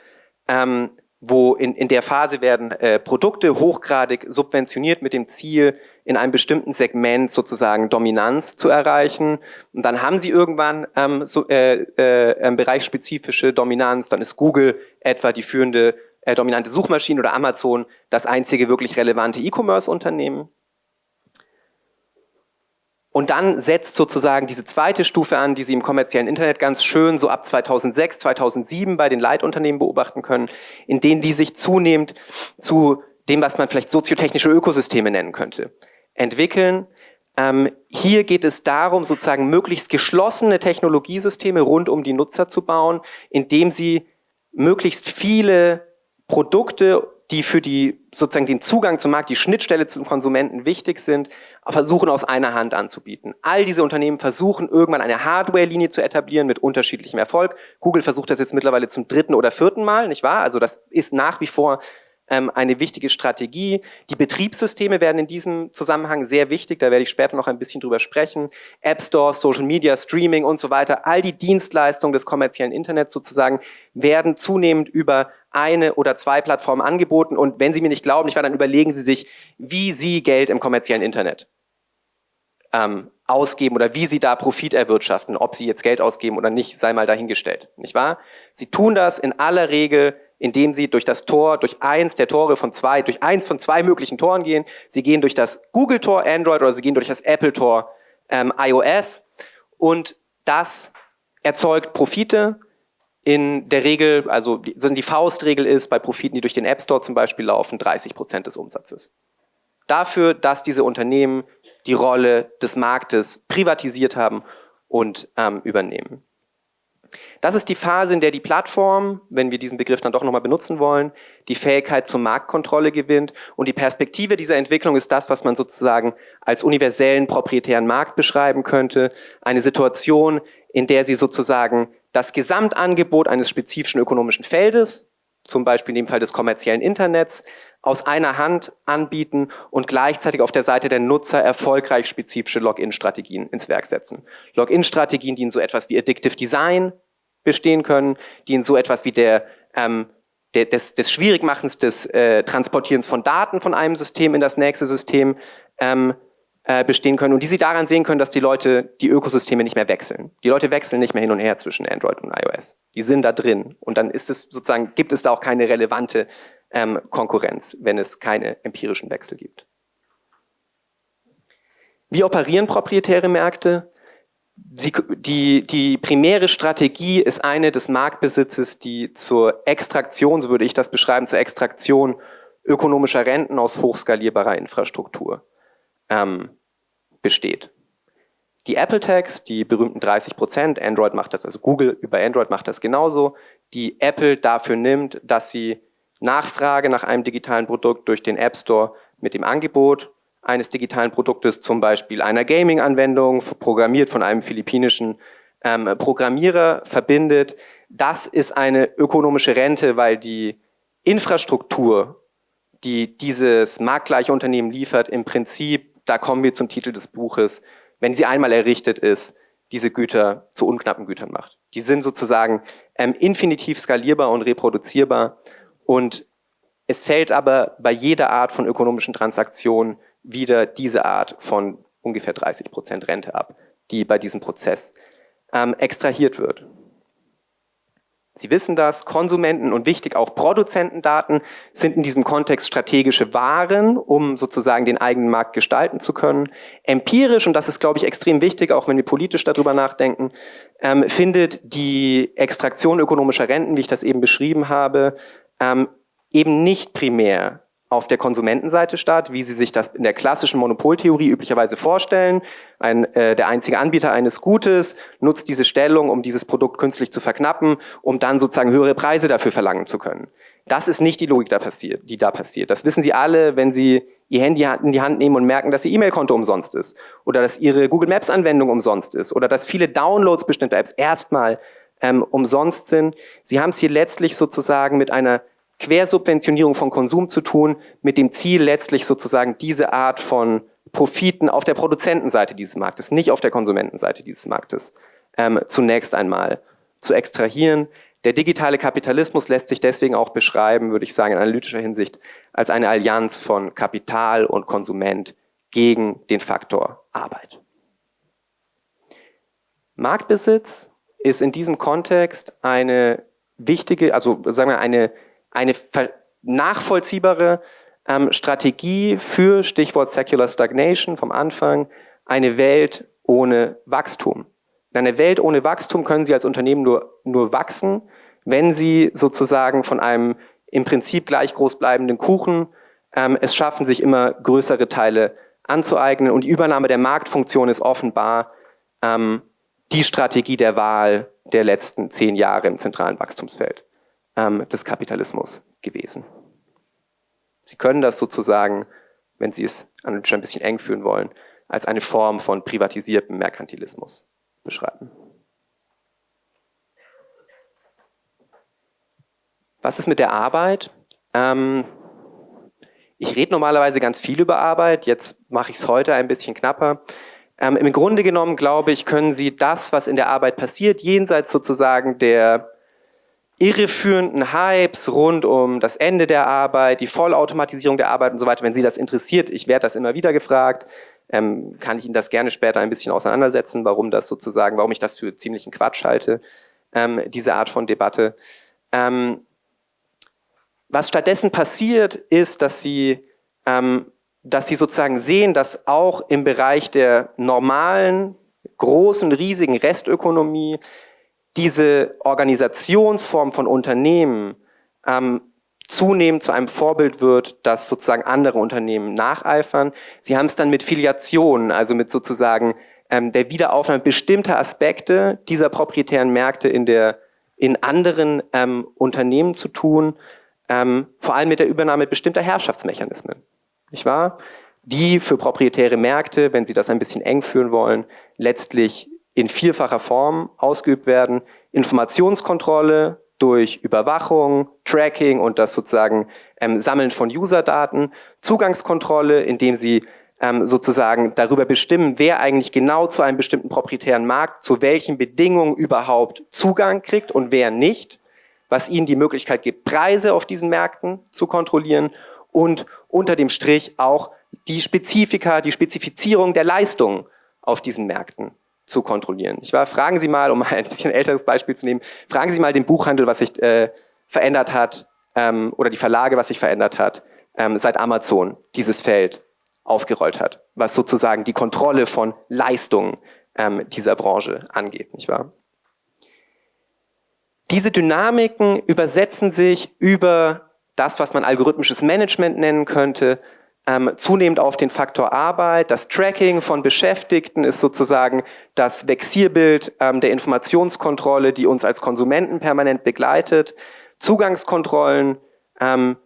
ähm, wo in, in der Phase werden äh, Produkte hochgradig subventioniert mit dem Ziel, in einem bestimmten Segment sozusagen Dominanz zu erreichen. Und dann haben sie irgendwann ähm, so, äh, äh, bereichsspezifische Dominanz, dann ist Google etwa die führende äh, dominante Suchmaschine oder Amazon das einzige wirklich relevante E-Commerce-Unternehmen. Und dann setzt sozusagen diese zweite Stufe an, die Sie im kommerziellen Internet ganz schön so ab 2006, 2007 bei den Leitunternehmen beobachten können, in denen die sich zunehmend zu dem, was man vielleicht soziotechnische Ökosysteme nennen könnte, entwickeln. Ähm, hier geht es darum, sozusagen möglichst geschlossene Technologiesysteme rund um die Nutzer zu bauen, indem sie möglichst viele Produkte die für die, sozusagen den Zugang zum Markt, die Schnittstelle zum Konsumenten wichtig sind, versuchen aus einer Hand anzubieten. All diese Unternehmen versuchen irgendwann eine Hardware-Linie zu etablieren mit unterschiedlichem Erfolg. Google versucht das jetzt mittlerweile zum dritten oder vierten Mal, nicht wahr? Also das ist nach wie vor ähm, eine wichtige Strategie. Die Betriebssysteme werden in diesem Zusammenhang sehr wichtig, da werde ich später noch ein bisschen drüber sprechen. App Stores, Social Media, Streaming und so weiter, all die Dienstleistungen des kommerziellen Internets sozusagen werden zunehmend über eine oder zwei Plattformen angeboten und wenn Sie mir nicht glauben, ich war dann überlegen Sie sich, wie Sie Geld im kommerziellen Internet ähm, ausgeben oder wie Sie da Profit erwirtschaften, ob Sie jetzt Geld ausgeben oder nicht, sei mal dahingestellt, nicht wahr? Sie tun das in aller Regel indem sie durch das Tor, durch eins der Tore von zwei, durch eins von zwei möglichen Toren gehen. Sie gehen durch das Google-Tor Android oder sie gehen durch das Apple-Tor ähm, iOS und das erzeugt Profite. In der Regel, also die, die Faustregel ist, bei Profiten, die durch den App Store zum Beispiel laufen, 30 Prozent des Umsatzes. Dafür, dass diese Unternehmen die Rolle des Marktes privatisiert haben und ähm, übernehmen. Das ist die Phase, in der die Plattform, wenn wir diesen Begriff dann doch nochmal benutzen wollen, die Fähigkeit zur Marktkontrolle gewinnt. Und die Perspektive dieser Entwicklung ist das, was man sozusagen als universellen proprietären Markt beschreiben könnte. Eine Situation, in der sie sozusagen das Gesamtangebot eines spezifischen ökonomischen Feldes, zum Beispiel in dem Fall des kommerziellen Internets, aus einer Hand anbieten und gleichzeitig auf der Seite der Nutzer erfolgreich spezifische Login-Strategien ins Werk setzen. Login-Strategien, die in so etwas wie Addictive Design bestehen können, die in so etwas wie der, ähm, des, des Schwierigmachens des äh, Transportierens von Daten von einem System in das nächste System ähm, äh, bestehen können und die sie daran sehen können, dass die Leute die Ökosysteme nicht mehr wechseln. Die Leute wechseln nicht mehr hin und her zwischen Android und iOS. Die sind da drin und dann ist es sozusagen gibt es da auch keine relevante ähm, Konkurrenz, wenn es keine empirischen Wechsel gibt. Wie operieren proprietäre Märkte? Sie, die, die primäre Strategie ist eine des Marktbesitzes, die zur Extraktion, so würde ich das beschreiben, zur Extraktion ökonomischer Renten aus hochskalierbarer Infrastruktur ähm, besteht. Die Apple Tags, die berühmten 30 Prozent, Android macht das, also Google über Android macht das genauso, die Apple dafür nimmt, dass sie Nachfrage nach einem digitalen Produkt durch den App Store mit dem Angebot eines digitalen Produktes, zum Beispiel einer Gaming-Anwendung, programmiert von einem philippinischen ähm, Programmierer, verbindet. Das ist eine ökonomische Rente, weil die Infrastruktur, die dieses marktgleiche Unternehmen liefert, im Prinzip, da kommen wir zum Titel des Buches, wenn sie einmal errichtet ist, diese Güter zu unknappen Gütern macht. Die sind sozusagen ähm, infinitiv skalierbar und reproduzierbar und es fällt aber bei jeder Art von ökonomischen Transaktionen wieder diese Art von ungefähr 30 Prozent Rente ab, die bei diesem Prozess ähm, extrahiert wird. Sie wissen das, Konsumenten und wichtig auch Produzentendaten sind in diesem Kontext strategische Waren, um sozusagen den eigenen Markt gestalten zu können. Empirisch, und das ist, glaube ich, extrem wichtig, auch wenn wir politisch darüber nachdenken, ähm, findet die Extraktion ökonomischer Renten, wie ich das eben beschrieben habe, ähm, eben nicht primär auf der Konsumentenseite statt, wie Sie sich das in der klassischen Monopoltheorie üblicherweise vorstellen. Ein, äh, der einzige Anbieter eines Gutes nutzt diese Stellung, um dieses Produkt künstlich zu verknappen, um dann sozusagen höhere Preise dafür verlangen zu können. Das ist nicht die Logik, da passiert, die da passiert. Das wissen Sie alle, wenn Sie Ihr Handy in die Hand nehmen und merken, dass Ihr E-Mail-Konto umsonst ist oder dass Ihre Google Maps-Anwendung umsonst ist oder dass viele Downloads bestimmter Apps erstmal ähm, umsonst sind. Sie haben es hier letztlich sozusagen mit einer Quersubventionierung von Konsum zu tun, mit dem Ziel letztlich sozusagen diese Art von Profiten auf der Produzentenseite dieses Marktes, nicht auf der Konsumentenseite dieses Marktes, ähm, zunächst einmal zu extrahieren. Der digitale Kapitalismus lässt sich deswegen auch beschreiben, würde ich sagen, in analytischer Hinsicht, als eine Allianz von Kapital und Konsument gegen den Faktor Arbeit. Marktbesitz ist in diesem Kontext eine wichtige, also sagen wir eine eine nachvollziehbare ähm, Strategie für Stichwort Secular Stagnation vom Anfang, eine Welt ohne Wachstum. In einer Welt ohne Wachstum können Sie als Unternehmen nur, nur wachsen, wenn Sie sozusagen von einem im Prinzip gleich groß bleibenden Kuchen ähm, es schaffen, sich immer größere Teile anzueignen. Und die Übernahme der Marktfunktion ist offenbar ähm, die Strategie der Wahl der letzten zehn Jahre im zentralen Wachstumsfeld ähm, des Kapitalismus gewesen. Sie können das sozusagen, wenn Sie es analytisch ein bisschen eng führen wollen, als eine Form von privatisiertem Merkantilismus beschreiben. Was ist mit der Arbeit? Ähm, ich rede normalerweise ganz viel über Arbeit, jetzt mache ich es heute ein bisschen knapper. Ähm, Im Grunde genommen, glaube ich, können Sie das, was in der Arbeit passiert, jenseits sozusagen der irreführenden Hypes rund um das Ende der Arbeit, die Vollautomatisierung der Arbeit und so weiter, wenn Sie das interessiert, ich werde das immer wieder gefragt, ähm, kann ich Ihnen das gerne später ein bisschen auseinandersetzen, warum das sozusagen, warum ich das für ziemlichen Quatsch halte, ähm, diese Art von Debatte. Ähm, was stattdessen passiert, ist, dass Sie, ähm, dass Sie sozusagen sehen, dass auch im Bereich der normalen, großen, riesigen Restökonomie diese Organisationsform von Unternehmen ähm, zunehmend zu einem Vorbild wird, das sozusagen andere Unternehmen nacheifern. Sie haben es dann mit Filiationen, also mit sozusagen ähm, der Wiederaufnahme bestimmter Aspekte dieser proprietären Märkte in, der, in anderen ähm, Unternehmen zu tun, ähm, vor allem mit der Übernahme bestimmter Herrschaftsmechanismen. Nicht wahr? Die für proprietäre Märkte, wenn Sie das ein bisschen eng führen wollen, letztlich in vierfacher Form ausgeübt werden. Informationskontrolle durch Überwachung, Tracking und das sozusagen ähm, Sammeln von Userdaten, Zugangskontrolle, indem sie ähm, sozusagen darüber bestimmen, wer eigentlich genau zu einem bestimmten proprietären Markt zu welchen Bedingungen überhaupt Zugang kriegt und wer nicht, was ihnen die Möglichkeit gibt, Preise auf diesen Märkten zu kontrollieren und unter dem Strich auch die Spezifika, die Spezifizierung der Leistungen auf diesen Märkten zu kontrollieren. Ich war, fragen Sie mal, um ein bisschen älteres Beispiel zu nehmen, fragen Sie mal den Buchhandel, was sich äh, verändert hat, ähm, oder die Verlage, was sich verändert hat, ähm, seit Amazon dieses Feld aufgerollt hat, was sozusagen die Kontrolle von Leistungen ähm, dieser Branche angeht, nicht wahr? Diese Dynamiken übersetzen sich über das, was man algorithmisches Management nennen könnte, ähm, zunehmend auf den Faktor Arbeit. Das Tracking von Beschäftigten ist sozusagen das Vexierbild ähm, der Informationskontrolle, die uns als Konsumenten permanent begleitet. Zugangskontrollen ähm,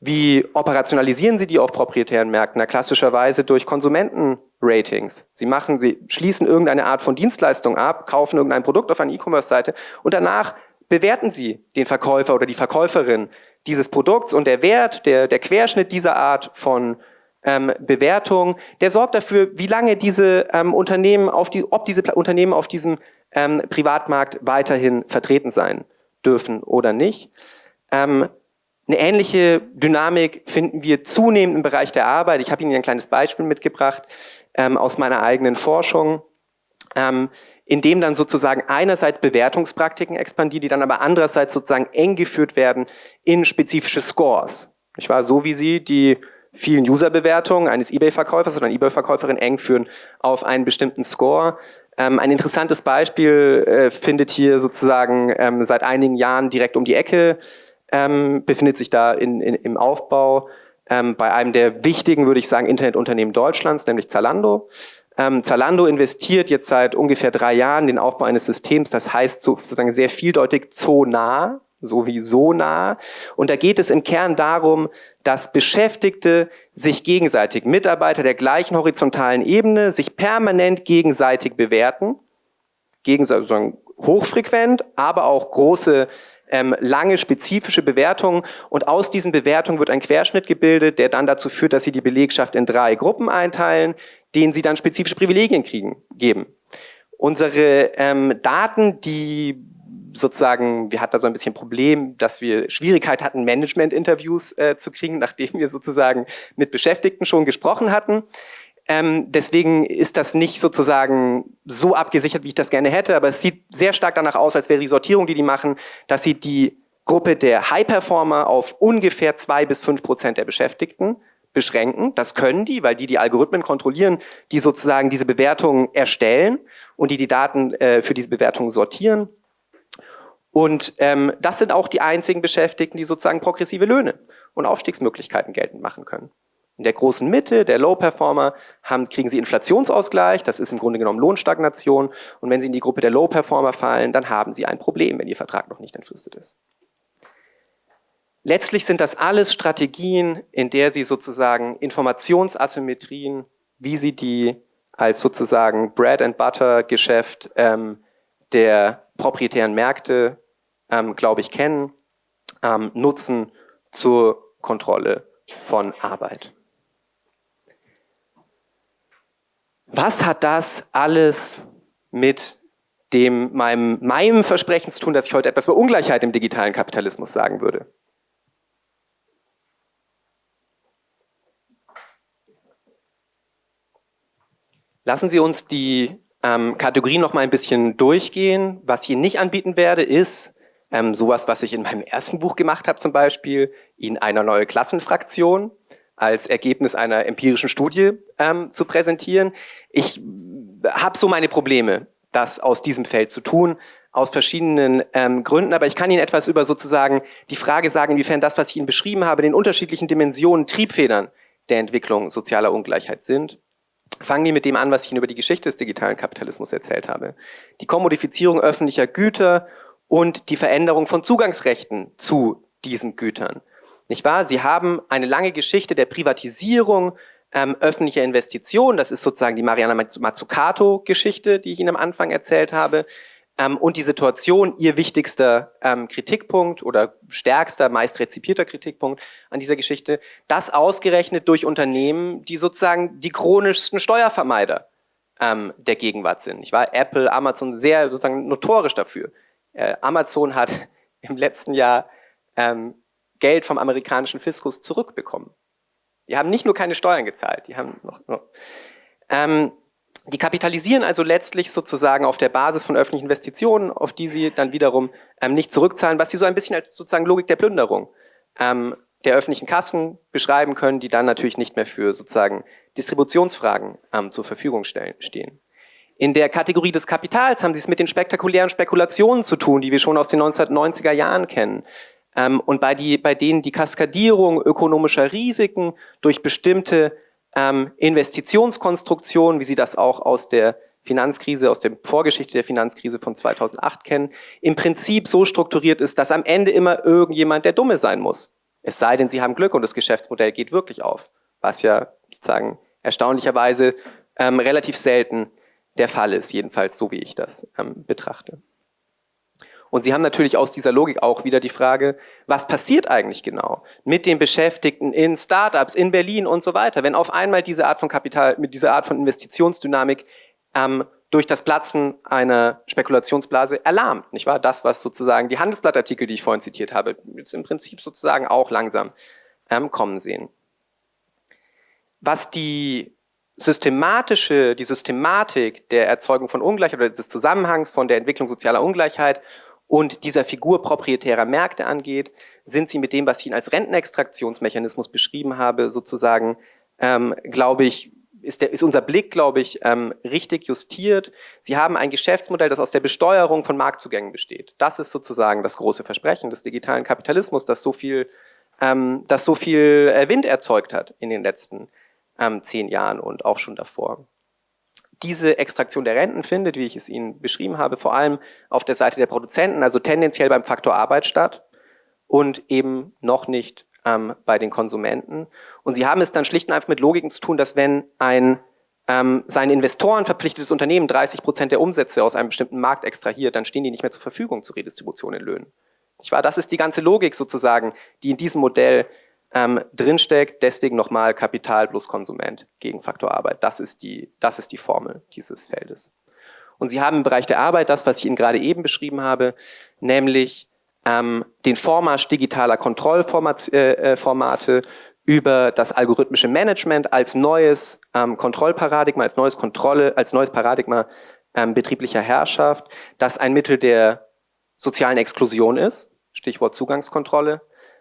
Wie operationalisieren Sie die auf proprietären Märkten? Na, klassischerweise durch Konsumentenratings. Sie machen, Sie schließen irgendeine Art von Dienstleistung ab, kaufen irgendein Produkt auf einer E-Commerce-Seite und danach bewerten Sie den Verkäufer oder die Verkäuferin dieses Produkts und der Wert, der, der Querschnitt dieser Art von ähm, Bewertung, der sorgt dafür, wie lange diese ähm, Unternehmen auf die, ob diese Unternehmen auf diesem ähm, Privatmarkt weiterhin vertreten sein dürfen oder nicht. Ähm, eine ähnliche Dynamik finden wir zunehmend im Bereich der Arbeit. Ich habe Ihnen ein kleines Beispiel mitgebracht ähm, aus meiner eigenen Forschung, ähm, in dem dann sozusagen einerseits Bewertungspraktiken expandieren, die dann aber andererseits sozusagen eng geführt werden in spezifische Scores. Ich war so wie Sie die vielen User-Bewertungen eines eBay-Verkäufers oder einer eBay-Verkäuferin eng führen auf einen bestimmten Score. Ähm, ein interessantes Beispiel äh, findet hier sozusagen ähm, seit einigen Jahren direkt um die Ecke ähm, befindet sich da in, in, im Aufbau ähm, bei einem der wichtigen, würde ich sagen, Internetunternehmen Deutschlands, nämlich Zalando. Ähm, Zalando investiert jetzt seit ungefähr drei Jahren den Aufbau eines Systems, das heißt sozusagen sehr vieldeutig Zonah, so wie so nah. Und da geht es im Kern darum, dass Beschäftigte sich gegenseitig, Mitarbeiter der gleichen horizontalen Ebene, sich permanent gegenseitig bewerten, gegenseitig sozusagen hochfrequent, aber auch große ähm, lange spezifische Bewertungen. Und aus diesen Bewertungen wird ein Querschnitt gebildet, der dann dazu führt, dass sie die Belegschaft in drei Gruppen einteilen, denen sie dann spezifische Privilegien kriegen, geben. Unsere ähm, Daten, die sozusagen, wir hatten da so ein bisschen Problem, dass wir Schwierigkeit hatten, Management-Interviews äh, zu kriegen, nachdem wir sozusagen mit Beschäftigten schon gesprochen hatten. Ähm, deswegen ist das nicht sozusagen so abgesichert, wie ich das gerne hätte, aber es sieht sehr stark danach aus, als wäre die Sortierung, die die machen, dass sie die Gruppe der High-Performer auf ungefähr zwei bis fünf Prozent der Beschäftigten beschränken. Das können die, weil die die Algorithmen kontrollieren, die sozusagen diese Bewertungen erstellen und die die Daten äh, für diese Bewertungen sortieren. Und ähm, das sind auch die einzigen Beschäftigten, die sozusagen progressive Löhne und Aufstiegsmöglichkeiten geltend machen können. In der großen Mitte, der Low-Performer, kriegen sie Inflationsausgleich, das ist im Grunde genommen Lohnstagnation. Und wenn sie in die Gruppe der Low-Performer fallen, dann haben sie ein Problem, wenn ihr Vertrag noch nicht entfristet ist. Letztlich sind das alles Strategien, in der sie sozusagen Informationsasymmetrien, wie sie die als sozusagen Bread and Butter Geschäft ähm, der proprietären Märkte, ähm, glaube ich, kennen, ähm, nutzen zur Kontrolle von Arbeit. Was hat das alles mit dem, meinem, meinem Versprechen zu tun, dass ich heute etwas über Ungleichheit im digitalen Kapitalismus sagen würde? Lassen Sie uns die ähm, Kategorien noch mal ein bisschen durchgehen. Was ich Ihnen nicht anbieten werde, ist ähm, sowas, was ich in meinem ersten Buch gemacht habe zum Beispiel, Ihnen eine neue Klassenfraktion als Ergebnis einer empirischen Studie ähm, zu präsentieren. Ich habe so meine Probleme, das aus diesem Feld zu tun, aus verschiedenen ähm, Gründen. Aber ich kann Ihnen etwas über sozusagen die Frage sagen, inwiefern das, was ich Ihnen beschrieben habe, den unterschiedlichen Dimensionen, Triebfedern der Entwicklung sozialer Ungleichheit sind. Fangen wir mit dem an, was ich Ihnen über die Geschichte des digitalen Kapitalismus erzählt habe. Die Kommodifizierung öffentlicher Güter und die Veränderung von Zugangsrechten zu diesen Gütern. Nicht wahr? Sie haben eine lange Geschichte der Privatisierung ähm, öffentlicher Investitionen. Das ist sozusagen die Mariana Mazzucato-Geschichte, die ich Ihnen am Anfang erzählt habe. Ähm, und die Situation, ihr wichtigster ähm, Kritikpunkt oder stärkster, meist rezipierter Kritikpunkt an dieser Geschichte, das ausgerechnet durch Unternehmen, die sozusagen die chronischsten Steuervermeider ähm, der Gegenwart sind. Ich war Apple, Amazon sehr sozusagen notorisch dafür. Äh, Amazon hat im letzten Jahr ähm, Geld vom amerikanischen Fiskus zurückbekommen. Die haben nicht nur keine Steuern gezahlt, die haben noch, noch ähm, die kapitalisieren also letztlich sozusagen auf der Basis von öffentlichen Investitionen, auf die sie dann wiederum ähm, nicht zurückzahlen, was sie so ein bisschen als sozusagen Logik der Plünderung ähm, der öffentlichen Kassen beschreiben können, die dann natürlich nicht mehr für sozusagen Distributionsfragen ähm, zur Verfügung stellen, stehen. In der Kategorie des Kapitals haben sie es mit den spektakulären Spekulationen zu tun, die wir schon aus den 1990er Jahren kennen. Ähm, und bei, die, bei denen die Kaskadierung ökonomischer Risiken durch bestimmte ähm, Investitionskonstruktionen, wie Sie das auch aus der Finanzkrise, aus der Vorgeschichte der Finanzkrise von 2008 kennen, im Prinzip so strukturiert ist, dass am Ende immer irgendjemand der Dumme sein muss Es sei denn, Sie haben Glück und das Geschäftsmodell geht wirklich auf, was ja sozusagen erstaunlicherweise ähm, relativ selten der Fall ist, jedenfalls so wie ich das ähm, betrachte. Und Sie haben natürlich aus dieser Logik auch wieder die Frage, was passiert eigentlich genau mit den Beschäftigten in Startups, in Berlin und so weiter, wenn auf einmal diese Art von Kapital, mit dieser Art von Investitionsdynamik ähm, durch das Platzen einer Spekulationsblase erlahmt, nicht wahr? Das, was sozusagen die Handelsblattartikel, die ich vorhin zitiert habe, jetzt im Prinzip sozusagen auch langsam ähm, kommen sehen. Was die systematische, die Systematik der Erzeugung von Ungleichheit oder des Zusammenhangs von der Entwicklung sozialer Ungleichheit und dieser Figur proprietärer Märkte angeht, sind sie mit dem, was ich Ihnen als Rentenextraktionsmechanismus beschrieben habe, sozusagen, ähm, glaube ich, ist, der, ist unser Blick, glaube ich, ähm, richtig justiert. Sie haben ein Geschäftsmodell, das aus der Besteuerung von Marktzugängen besteht. Das ist sozusagen das große Versprechen des digitalen Kapitalismus, das so viel, ähm, das so viel äh, Wind erzeugt hat in den letzten ähm, zehn Jahren und auch schon davor. Diese Extraktion der Renten findet, wie ich es Ihnen beschrieben habe, vor allem auf der Seite der Produzenten, also tendenziell beim Faktor Arbeit statt und eben noch nicht ähm, bei den Konsumenten. Und Sie haben es dann schlicht und einfach mit Logiken zu tun, dass wenn ein ähm, seinen Investoren verpflichtetes Unternehmen 30 Prozent der Umsätze aus einem bestimmten Markt extrahiert, dann stehen die nicht mehr zur Verfügung zur Redistribution in Löhnen. Ich war, das ist die ganze Logik sozusagen, die in diesem Modell ähm, drinsteckt. Deswegen nochmal Kapital plus Konsument gegen Faktor Arbeit. Das ist, die, das ist die Formel dieses Feldes. Und Sie haben im Bereich der Arbeit das, was ich Ihnen gerade eben beschrieben habe, nämlich ähm, den Vormarsch digitaler Kontrollformate äh, äh über das algorithmische Management als neues ähm, Kontrollparadigma, als neues Kontrolle, als neues Paradigma ähm, betrieblicher Herrschaft, das ein Mittel der sozialen Exklusion ist, Stichwort Zugangskontrolle,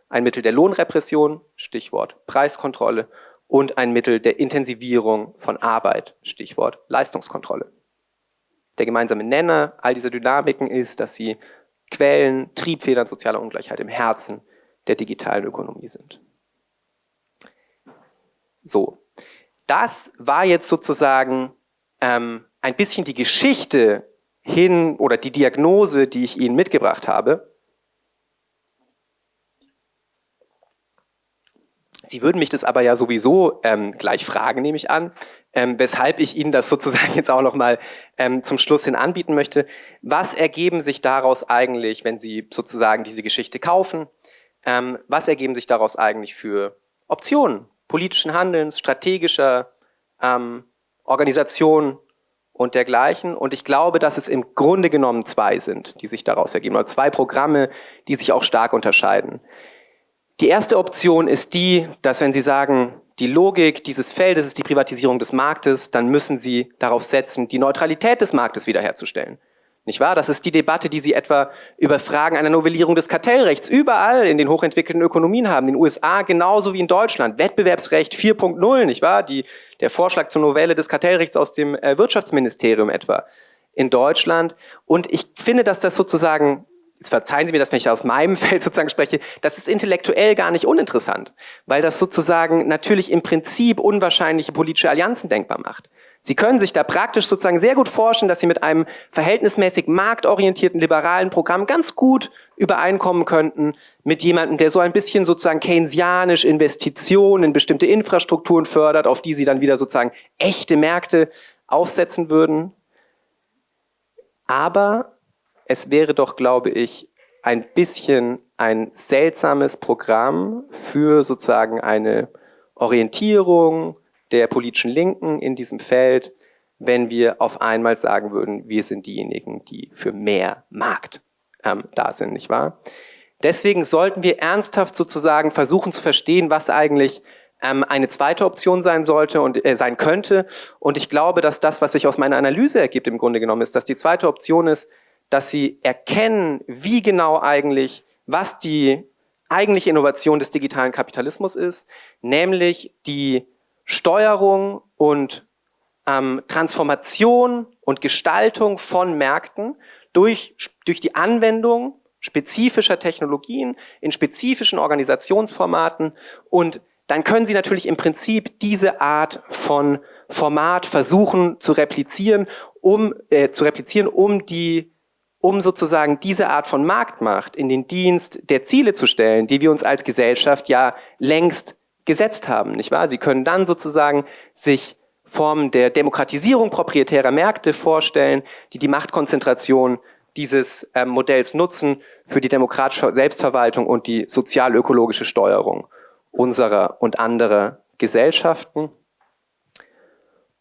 ein Mittel der Lohnrepression, Stichwort Preiskontrolle, und ein Mittel der Intensivierung von Arbeit, Stichwort Leistungskontrolle. Der gemeinsame Nenner all dieser Dynamiken ist, dass sie Quellen, Triebfedern sozialer Ungleichheit im Herzen der digitalen Ökonomie sind. So, das war jetzt sozusagen ähm, ein bisschen die Geschichte hin oder die Diagnose, die ich Ihnen mitgebracht habe. Sie würden mich das aber ja sowieso ähm, gleich fragen, nehme ich an, ähm, weshalb ich Ihnen das sozusagen jetzt auch nochmal ähm, zum Schluss hin anbieten möchte. Was ergeben sich daraus eigentlich, wenn Sie sozusagen diese Geschichte kaufen? Ähm, was ergeben sich daraus eigentlich für Optionen politischen Handelns, strategischer ähm, Organisation und dergleichen? Und ich glaube, dass es im Grunde genommen zwei sind, die sich daraus ergeben, oder zwei Programme, die sich auch stark unterscheiden. Die erste Option ist die, dass wenn Sie sagen, die Logik dieses Feldes ist die Privatisierung des Marktes, dann müssen Sie darauf setzen, die Neutralität des Marktes wiederherzustellen. Nicht wahr? Das ist die Debatte, die Sie etwa über Fragen einer Novellierung des Kartellrechts überall in den hochentwickelten Ökonomien haben. In den USA genauso wie in Deutschland. Wettbewerbsrecht 4.0, nicht wahr? Die, der Vorschlag zur Novelle des Kartellrechts aus dem äh, Wirtschaftsministerium etwa in Deutschland. Und ich finde, dass das sozusagen jetzt verzeihen Sie mir das, wenn ich aus meinem Feld sozusagen spreche, das ist intellektuell gar nicht uninteressant, weil das sozusagen natürlich im Prinzip unwahrscheinliche politische Allianzen denkbar macht. Sie können sich da praktisch sozusagen sehr gut vorstellen, dass Sie mit einem verhältnismäßig marktorientierten liberalen Programm ganz gut übereinkommen könnten mit jemandem, der so ein bisschen sozusagen keynesianisch Investitionen in bestimmte Infrastrukturen fördert, auf die Sie dann wieder sozusagen echte Märkte aufsetzen würden. Aber es wäre doch, glaube ich, ein bisschen ein seltsames Programm für sozusagen eine Orientierung der politischen Linken in diesem Feld, wenn wir auf einmal sagen würden, wir sind diejenigen, die für mehr Markt ähm, da sind, nicht wahr? Deswegen sollten wir ernsthaft sozusagen versuchen zu verstehen, was eigentlich ähm, eine zweite Option sein sollte und äh, sein könnte. Und ich glaube, dass das, was sich aus meiner Analyse ergibt, im Grunde genommen ist, dass die zweite Option ist, dass sie erkennen, wie genau eigentlich, was die eigentliche Innovation des digitalen Kapitalismus ist, nämlich die Steuerung und ähm, Transformation und Gestaltung von Märkten durch, durch die Anwendung spezifischer Technologien in spezifischen Organisationsformaten. Und dann können Sie natürlich im Prinzip diese Art von Format versuchen zu replizieren, um äh, zu replizieren, um die um sozusagen diese Art von Marktmacht in den Dienst der Ziele zu stellen, die wir uns als Gesellschaft ja längst gesetzt haben, nicht wahr? Sie können dann sozusagen sich Formen der Demokratisierung proprietärer Märkte vorstellen, die die Machtkonzentration dieses ähm, Modells nutzen für die demokratische Selbstverwaltung und die sozial-ökologische Steuerung unserer und anderer Gesellschaften.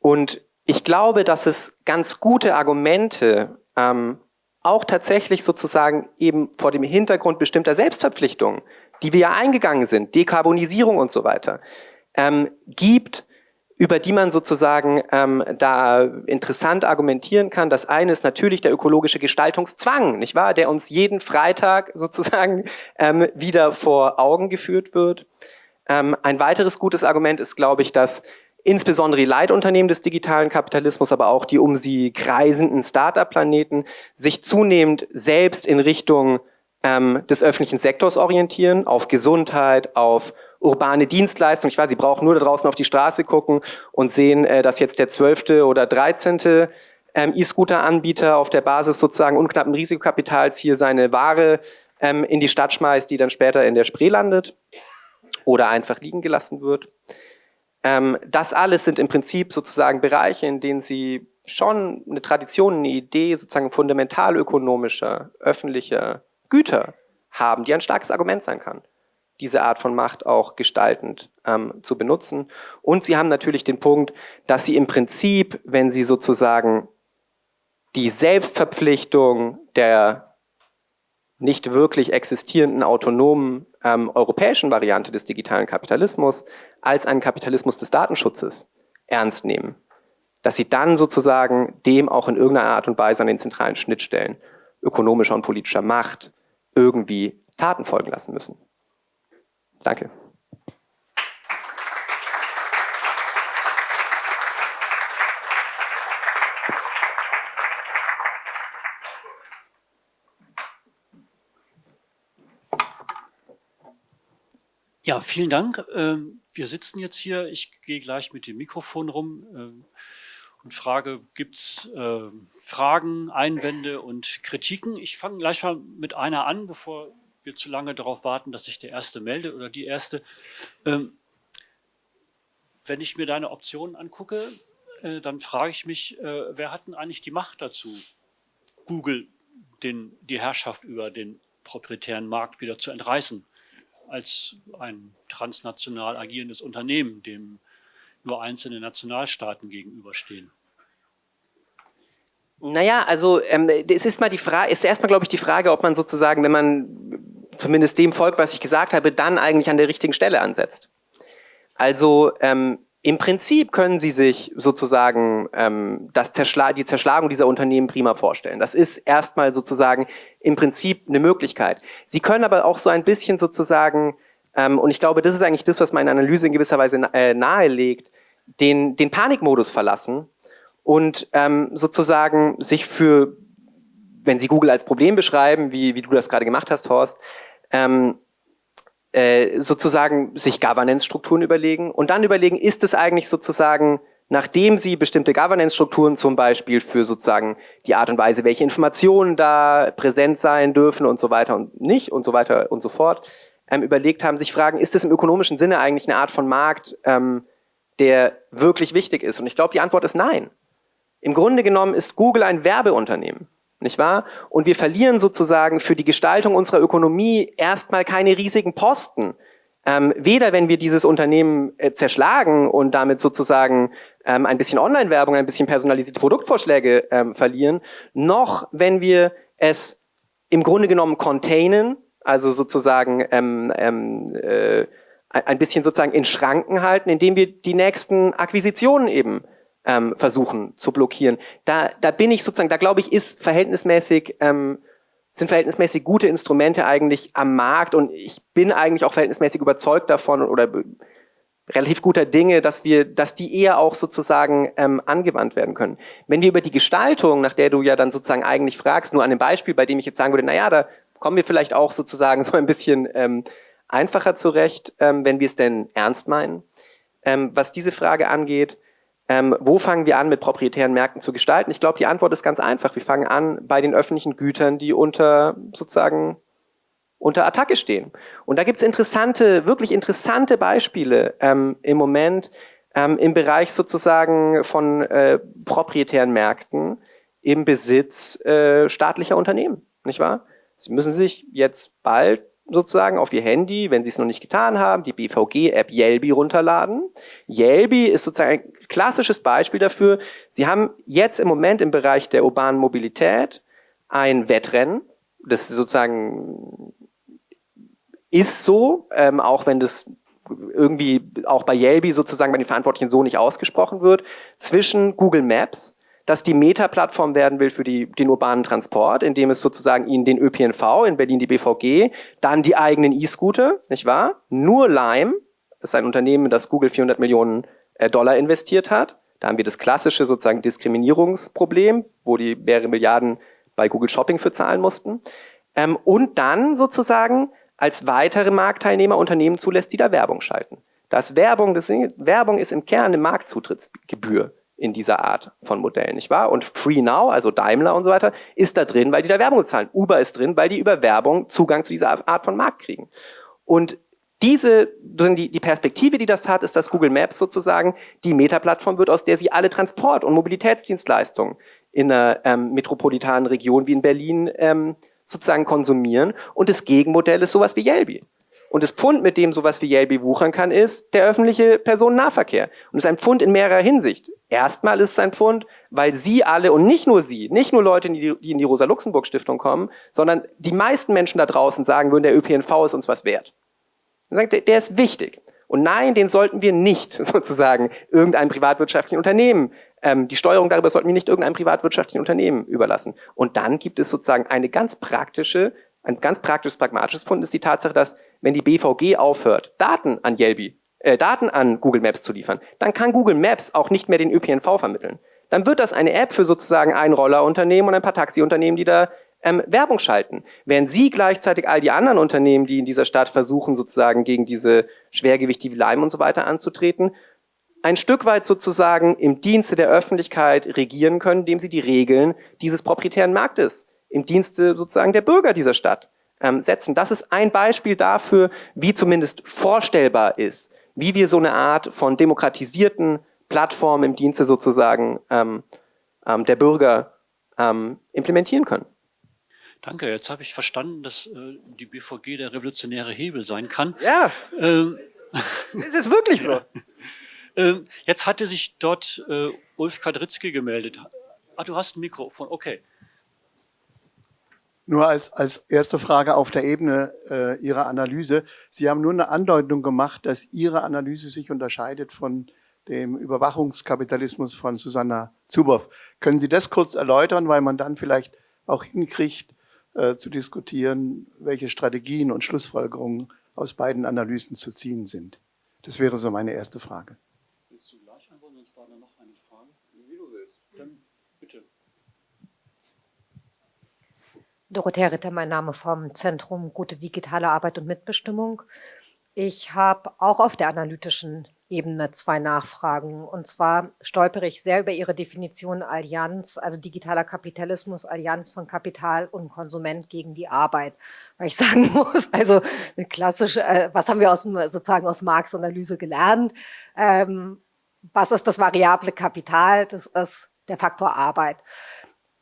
Und ich glaube, dass es ganz gute Argumente ähm, auch tatsächlich sozusagen eben vor dem Hintergrund bestimmter Selbstverpflichtungen, die wir ja eingegangen sind, Dekarbonisierung und so weiter, ähm, gibt, über die man sozusagen ähm, da interessant argumentieren kann. Das eine ist natürlich der ökologische Gestaltungszwang, nicht wahr, der uns jeden Freitag sozusagen ähm, wieder vor Augen geführt wird. Ähm, ein weiteres gutes Argument ist, glaube ich, dass insbesondere die Leitunternehmen des digitalen Kapitalismus, aber auch die um sie kreisenden Start-up-Planeten sich zunehmend selbst in Richtung ähm, des öffentlichen Sektors orientieren, auf Gesundheit, auf urbane Dienstleistungen. Ich weiß, Sie brauchen nur da draußen auf die Straße gucken und sehen, äh, dass jetzt der zwölfte oder dreizehnte ähm, E-Scooter-Anbieter auf der Basis sozusagen unknappen Risikokapitals hier seine Ware ähm, in die Stadt schmeißt, die dann später in der Spree landet oder einfach liegen gelassen wird. Ähm, das alles sind im Prinzip sozusagen Bereiche, in denen Sie schon eine Tradition, eine Idee sozusagen fundamental ökonomischer, öffentlicher Güter haben, die ein starkes Argument sein kann diese Art von Macht auch gestaltend ähm, zu benutzen. Und sie haben natürlich den Punkt, dass sie im Prinzip, wenn sie sozusagen die Selbstverpflichtung der nicht wirklich existierenden autonomen ähm, europäischen Variante des digitalen Kapitalismus als einen Kapitalismus des Datenschutzes ernst nehmen. Dass sie dann sozusagen dem auch in irgendeiner Art und Weise an den zentralen Schnittstellen ökonomischer und politischer Macht irgendwie Taten folgen lassen müssen. Danke. Ja, vielen Dank. Ähm, wir sitzen jetzt hier. Ich gehe gleich mit dem Mikrofon rum ähm, und frage, gibt es ähm, Fragen, Einwände und Kritiken? Ich fange gleich mal mit einer an, bevor wir zu lange darauf warten, dass sich der Erste meldet oder die Erste. Wenn ich mir deine Optionen angucke, äh, dann frage ich mich, äh, wer hat denn eigentlich die Macht dazu, Google den, die Herrschaft über den proprietären Markt wieder zu entreißen, als ein transnational agierendes Unternehmen, dem nur einzelne Nationalstaaten gegenüberstehen? Naja, also ähm, es ist mal die Frage, ist erstmal, glaube ich, die Frage, ob man sozusagen, wenn man zumindest dem folgt, was ich gesagt habe, dann eigentlich an der richtigen Stelle ansetzt. Also ähm, im Prinzip können Sie sich sozusagen ähm, das Zerschla die Zerschlagung dieser Unternehmen prima vorstellen. Das ist erstmal sozusagen im Prinzip eine Möglichkeit. Sie können aber auch so ein bisschen sozusagen, ähm, und ich glaube, das ist eigentlich das, was meine Analyse in gewisser Weise äh, nahelegt, den, den Panikmodus verlassen und ähm, sozusagen sich für, wenn Sie Google als Problem beschreiben, wie, wie du das gerade gemacht hast, Horst, ähm, äh, sozusagen sich Governance-Strukturen überlegen und dann überlegen, ist es eigentlich sozusagen, nachdem sie bestimmte Governance-Strukturen zum Beispiel für sozusagen die Art und Weise, welche Informationen da präsent sein dürfen und so weiter und nicht und so weiter und so fort, ähm, überlegt haben, sich fragen, ist es im ökonomischen Sinne eigentlich eine Art von Markt, ähm, der wirklich wichtig ist? Und ich glaube, die Antwort ist nein. Im Grunde genommen ist Google ein Werbeunternehmen nicht wahr? Und wir verlieren sozusagen für die Gestaltung unserer Ökonomie erstmal keine riesigen Posten. Ähm, weder wenn wir dieses Unternehmen äh, zerschlagen und damit sozusagen ähm, ein bisschen Online-Werbung, ein bisschen personalisierte Produktvorschläge ähm, verlieren, noch wenn wir es im Grunde genommen containen, also sozusagen ähm, ähm, äh, ein bisschen sozusagen in Schranken halten, indem wir die nächsten Akquisitionen eben ähm, versuchen zu blockieren. Da, da bin ich sozusagen, da glaube ich, ist verhältnismäßig, ähm, sind verhältnismäßig gute Instrumente eigentlich am Markt und ich bin eigentlich auch verhältnismäßig überzeugt davon oder relativ guter Dinge, dass wir, dass die eher auch sozusagen ähm, angewandt werden können. Wenn wir über die Gestaltung, nach der du ja dann sozusagen eigentlich fragst, nur an einem Beispiel, bei dem ich jetzt sagen würde, naja, da kommen wir vielleicht auch sozusagen so ein bisschen ähm, einfacher zurecht, ähm, wenn wir es denn ernst meinen. Ähm, was diese Frage angeht, Ähm, wo fangen wir an, mit proprietären Märkten zu gestalten? Ich glaube, die Antwort ist ganz einfach. Wir fangen an bei den öffentlichen Gütern, die unter sozusagen unter Attacke stehen. Und da gibt's interessante, wirklich interessante Beispiele ähm, im Moment ähm, im Bereich sozusagen von äh, proprietären Märkten im Besitz äh, staatlicher Unternehmen, nicht wahr? Sie müssen sich jetzt bald sozusagen auf Ihr Handy, wenn Sie es noch nicht getan haben, die BVG-App Yelby runterladen. Yelby ist sozusagen ein klassisches Beispiel dafür. Sie haben jetzt im Moment im Bereich der urbanen Mobilität ein Wettrennen, das sozusagen ist so, ähm, auch wenn das irgendwie auch bei Yelby sozusagen bei den Verantwortlichen so nicht ausgesprochen wird, zwischen Google Maps, das die Meta-Plattform werden will für die, den urbanen Transport, indem es sozusagen ihnen den ÖPNV, in Berlin die BVG, dann die eigenen E-Scooter, nicht wahr? Nur Lime, ist ein Unternehmen, das Google 400 Millionen äh, Dollar investiert hat. Da haben wir das klassische sozusagen Diskriminierungsproblem, wo die mehrere Milliarden bei Google Shopping für zahlen mussten. Ähm, und dann sozusagen als weitere Marktteilnehmer Unternehmen zulässt, die da Werbung schalten. Das Werbung, das, Werbung ist im Kern eine Marktzutrittsgebühr in dieser Art von Modellen, nicht wahr? Und Free Now, also Daimler und so weiter, ist da drin, weil die da Werbung zahlen. Uber ist drin, weil die über Werbung Zugang zu dieser Art von Markt kriegen. Und diese, die, die Perspektive, die das hat, ist, dass Google Maps sozusagen die Meta-Plattform wird, aus der sie alle Transport- und Mobilitätsdienstleistungen in einer ähm, metropolitanen Region wie in Berlin ähm, sozusagen konsumieren. Und das Gegenmodell ist sowas wie Yelby. Und das Pfund, mit dem sowas wie Yelby wuchern kann, ist der öffentliche Personennahverkehr. Und es ist ein Pfund in mehrerer Hinsicht. Erstmal ist es ein Pfund, weil Sie alle und nicht nur Sie, nicht nur Leute, die, in die Rosa-Luxemburg-Stiftung kommen, sondern die meisten Menschen da draußen sagen würden, der ÖPNV ist uns was wert. Der, der ist wichtig. Und nein, den sollten wir nicht sozusagen irgendeinem privatwirtschaftlichen Unternehmen ähm, die Steuerung darüber sollten wir nicht irgendeinem privatwirtschaftlichen Unternehmen überlassen. Und dann gibt es sozusagen eine ganz praktische, ein ganz praktisches, pragmatisches Fund ist die Tatsache, dass wenn die BVG aufhört, Daten an Yelby, äh, Daten an Google Maps zu liefern, dann kann Google Maps auch nicht mehr den ÖPNV vermitteln. Dann wird das eine App für sozusagen ein Rollerunternehmen und ein paar Taxiunternehmen, die da ähm, Werbung schalten. Während Sie gleichzeitig all die anderen Unternehmen, die in dieser Stadt versuchen, sozusagen gegen diese Schwergewichte wie Lime und so weiter anzutreten, ein Stück weit sozusagen im Dienste der Öffentlichkeit regieren können, indem sie die Regeln dieses proprietären Marktes im Dienste sozusagen der Bürger dieser Stadt ähm, setzen. Das ist ein Beispiel dafür, wie zumindest vorstellbar ist, wie wir so eine Art von demokratisierten Plattform im Dienste sozusagen ähm, ähm, der Bürger ähm, implementieren können. Danke, jetzt habe ich verstanden, dass äh, die BVG der revolutionäre Hebel sein kann. Ja, ähm, es ist wirklich so. Ähm, jetzt hatte sich dort äh, Ulf Kadritzky gemeldet. Ah, du hast ein Mikrofon, okay. Nur als, als erste Frage auf der Ebene äh, Ihrer Analyse. Sie haben nur eine Andeutung gemacht, dass Ihre Analyse sich unterscheidet von dem Überwachungskapitalismus von Susanna Zuboff. Können Sie das kurz erläutern, weil man dann vielleicht auch hinkriegt, äh, zu diskutieren, welche Strategien und Schlussfolgerungen aus beiden Analysen zu ziehen sind? Das wäre so meine erste Frage. Dorothea Ritter, mein Name vom Zentrum Gute Digitale Arbeit und Mitbestimmung. Ich habe auch auf der analytischen Ebene zwei Nachfragen. Und zwar stolpere ich sehr über Ihre Definition Allianz, also digitaler Kapitalismus, Allianz von Kapital und Konsument gegen die Arbeit. Weil ich sagen muss, also eine klassische, äh, was haben wir aus sozusagen aus Marx Analyse gelernt? Ähm, was ist das variable Kapital? Das ist der Faktor Arbeit.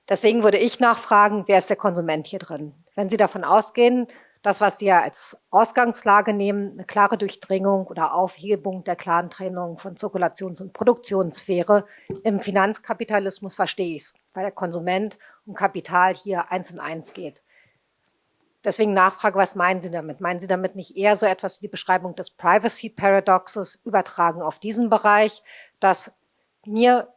Deswegen würde ich nachfragen, wer ist der Konsument hier drin? Wenn Sie davon ausgehen, das, was Sie ja als Ausgangslage nehmen, eine klare Durchdringung oder Aufhebung der klaren Trennung von Zirkulations- und Produktionssphäre, im Finanzkapitalismus verstehe ich es, weil der Konsument und Kapital hier eins in eins geht. Deswegen Nachfrage, was meinen Sie damit? Meinen Sie damit nicht eher so etwas wie die Beschreibung des Privacy Paradoxes übertragen auf diesen Bereich, dass mir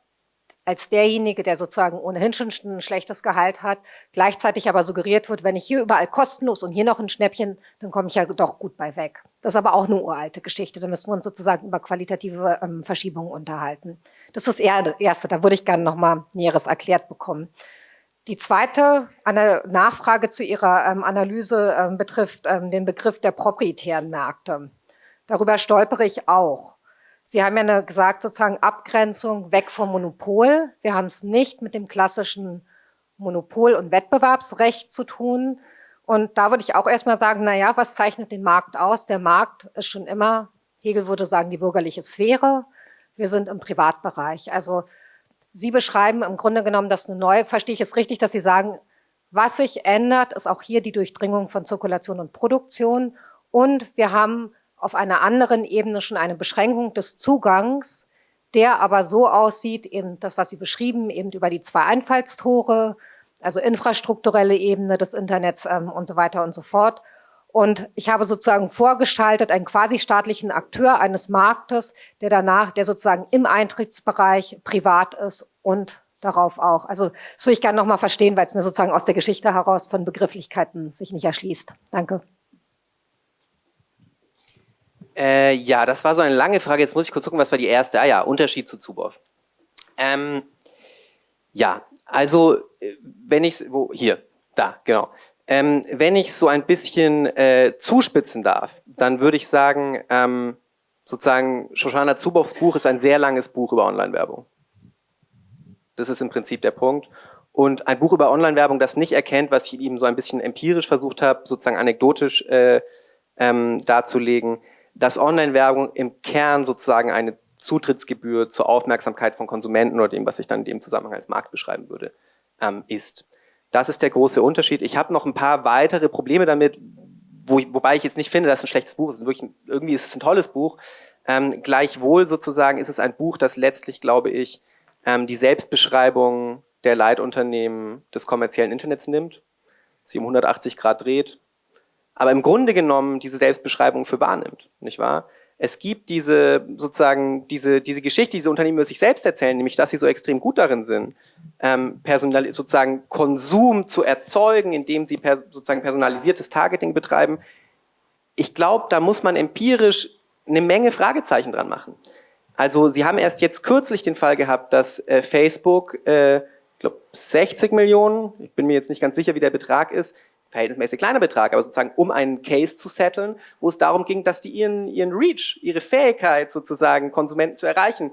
als derjenige, der sozusagen ohnehin schon ein schlechtes Gehalt hat, gleichzeitig aber suggeriert wird, wenn ich hier überall kostenlos und hier noch ein Schnäppchen, dann komme ich ja doch gut bei weg. Das ist aber auch eine uralte Geschichte. Da müssen wir uns sozusagen über qualitative ähm, Verschiebungen unterhalten. Das ist eher das Erste. Da würde ich gerne noch mal Näheres erklärt bekommen. Die zweite Nachfrage zu Ihrer ähm, Analyse ähm, betrifft ähm, den Begriff der proprietären Märkte. Darüber stolpere ich auch. Sie haben ja gesagt, sozusagen Abgrenzung weg vom Monopol. Wir haben es nicht mit dem klassischen Monopol- und Wettbewerbsrecht zu tun. Und da würde ich auch erstmal sagen, na ja, was zeichnet den Markt aus? Der Markt ist schon immer, Hegel würde sagen, die bürgerliche Sphäre. Wir sind im Privatbereich. Also Sie beschreiben im Grunde genommen das eine neue, verstehe ich es richtig, dass Sie sagen, was sich ändert, ist auch hier die Durchdringung von Zirkulation und Produktion. Und wir haben auf einer anderen Ebene schon eine Beschränkung des Zugangs, der aber so aussieht, eben das, was Sie beschrieben, eben über die zwei Einfallstore, also infrastrukturelle Ebene des Internets ähm, und so weiter und so fort. Und ich habe sozusagen vorgestaltet einen quasi staatlichen Akteur eines Marktes, der danach, der sozusagen im Eintrittsbereich privat ist und darauf auch. Also das würde ich gerne nochmal verstehen, weil es mir sozusagen aus der Geschichte heraus von Begrifflichkeiten sich nicht erschließt. Danke. Äh, ja, das war so eine lange Frage. Jetzt muss ich kurz gucken, was war die erste? Ah ja, Unterschied zu Zuboff. Ähm, ja, also äh, wenn ich wo hier, da, genau. Ähm, wenn ich so ein bisschen äh, zuspitzen darf, dann würde ich sagen, ähm, sozusagen Shoshana Zuboffs Buch ist ein sehr langes Buch über Online-Werbung. Das ist im Prinzip der Punkt. Und ein Buch über Online-Werbung, das nicht erkennt, was ich eben so ein bisschen empirisch versucht habe, sozusagen anekdotisch äh, ähm, darzulegen, dass Online-Werbung im Kern sozusagen eine Zutrittsgebühr zur Aufmerksamkeit von Konsumenten oder dem, was ich dann in dem Zusammenhang als Markt beschreiben würde, ähm, ist. Das ist der große Unterschied. Ich habe noch ein paar weitere Probleme damit, wo ich, wobei ich jetzt nicht finde, dass es ein schlechtes Buch ist. Wirklich, irgendwie ist es ein tolles Buch. Ähm, gleichwohl sozusagen ist es ein Buch, das letztlich, glaube ich, ähm, die Selbstbeschreibung der Leitunternehmen des kommerziellen Internets nimmt, sie um 180 Grad dreht aber im Grunde genommen diese Selbstbeschreibung für wahrnimmt, nicht wahr? Es gibt diese sozusagen diese diese Geschichte, diese Unternehmen über sich selbst erzählen, nämlich dass sie so extrem gut darin sind, ähm, personal, sozusagen Konsum zu erzeugen, indem sie pers sozusagen personalisiertes Targeting betreiben. Ich glaube, da muss man empirisch eine Menge Fragezeichen dran machen. Also Sie haben erst jetzt kürzlich den Fall gehabt, dass äh, Facebook, äh, ich glaube 60 Millionen, ich bin mir jetzt nicht ganz sicher, wie der Betrag ist, verhältnismäßig kleiner Betrag, aber sozusagen um einen Case zu setteln, wo es darum ging, dass die ihren, ihren Reach, ihre Fähigkeit sozusagen Konsumenten zu erreichen,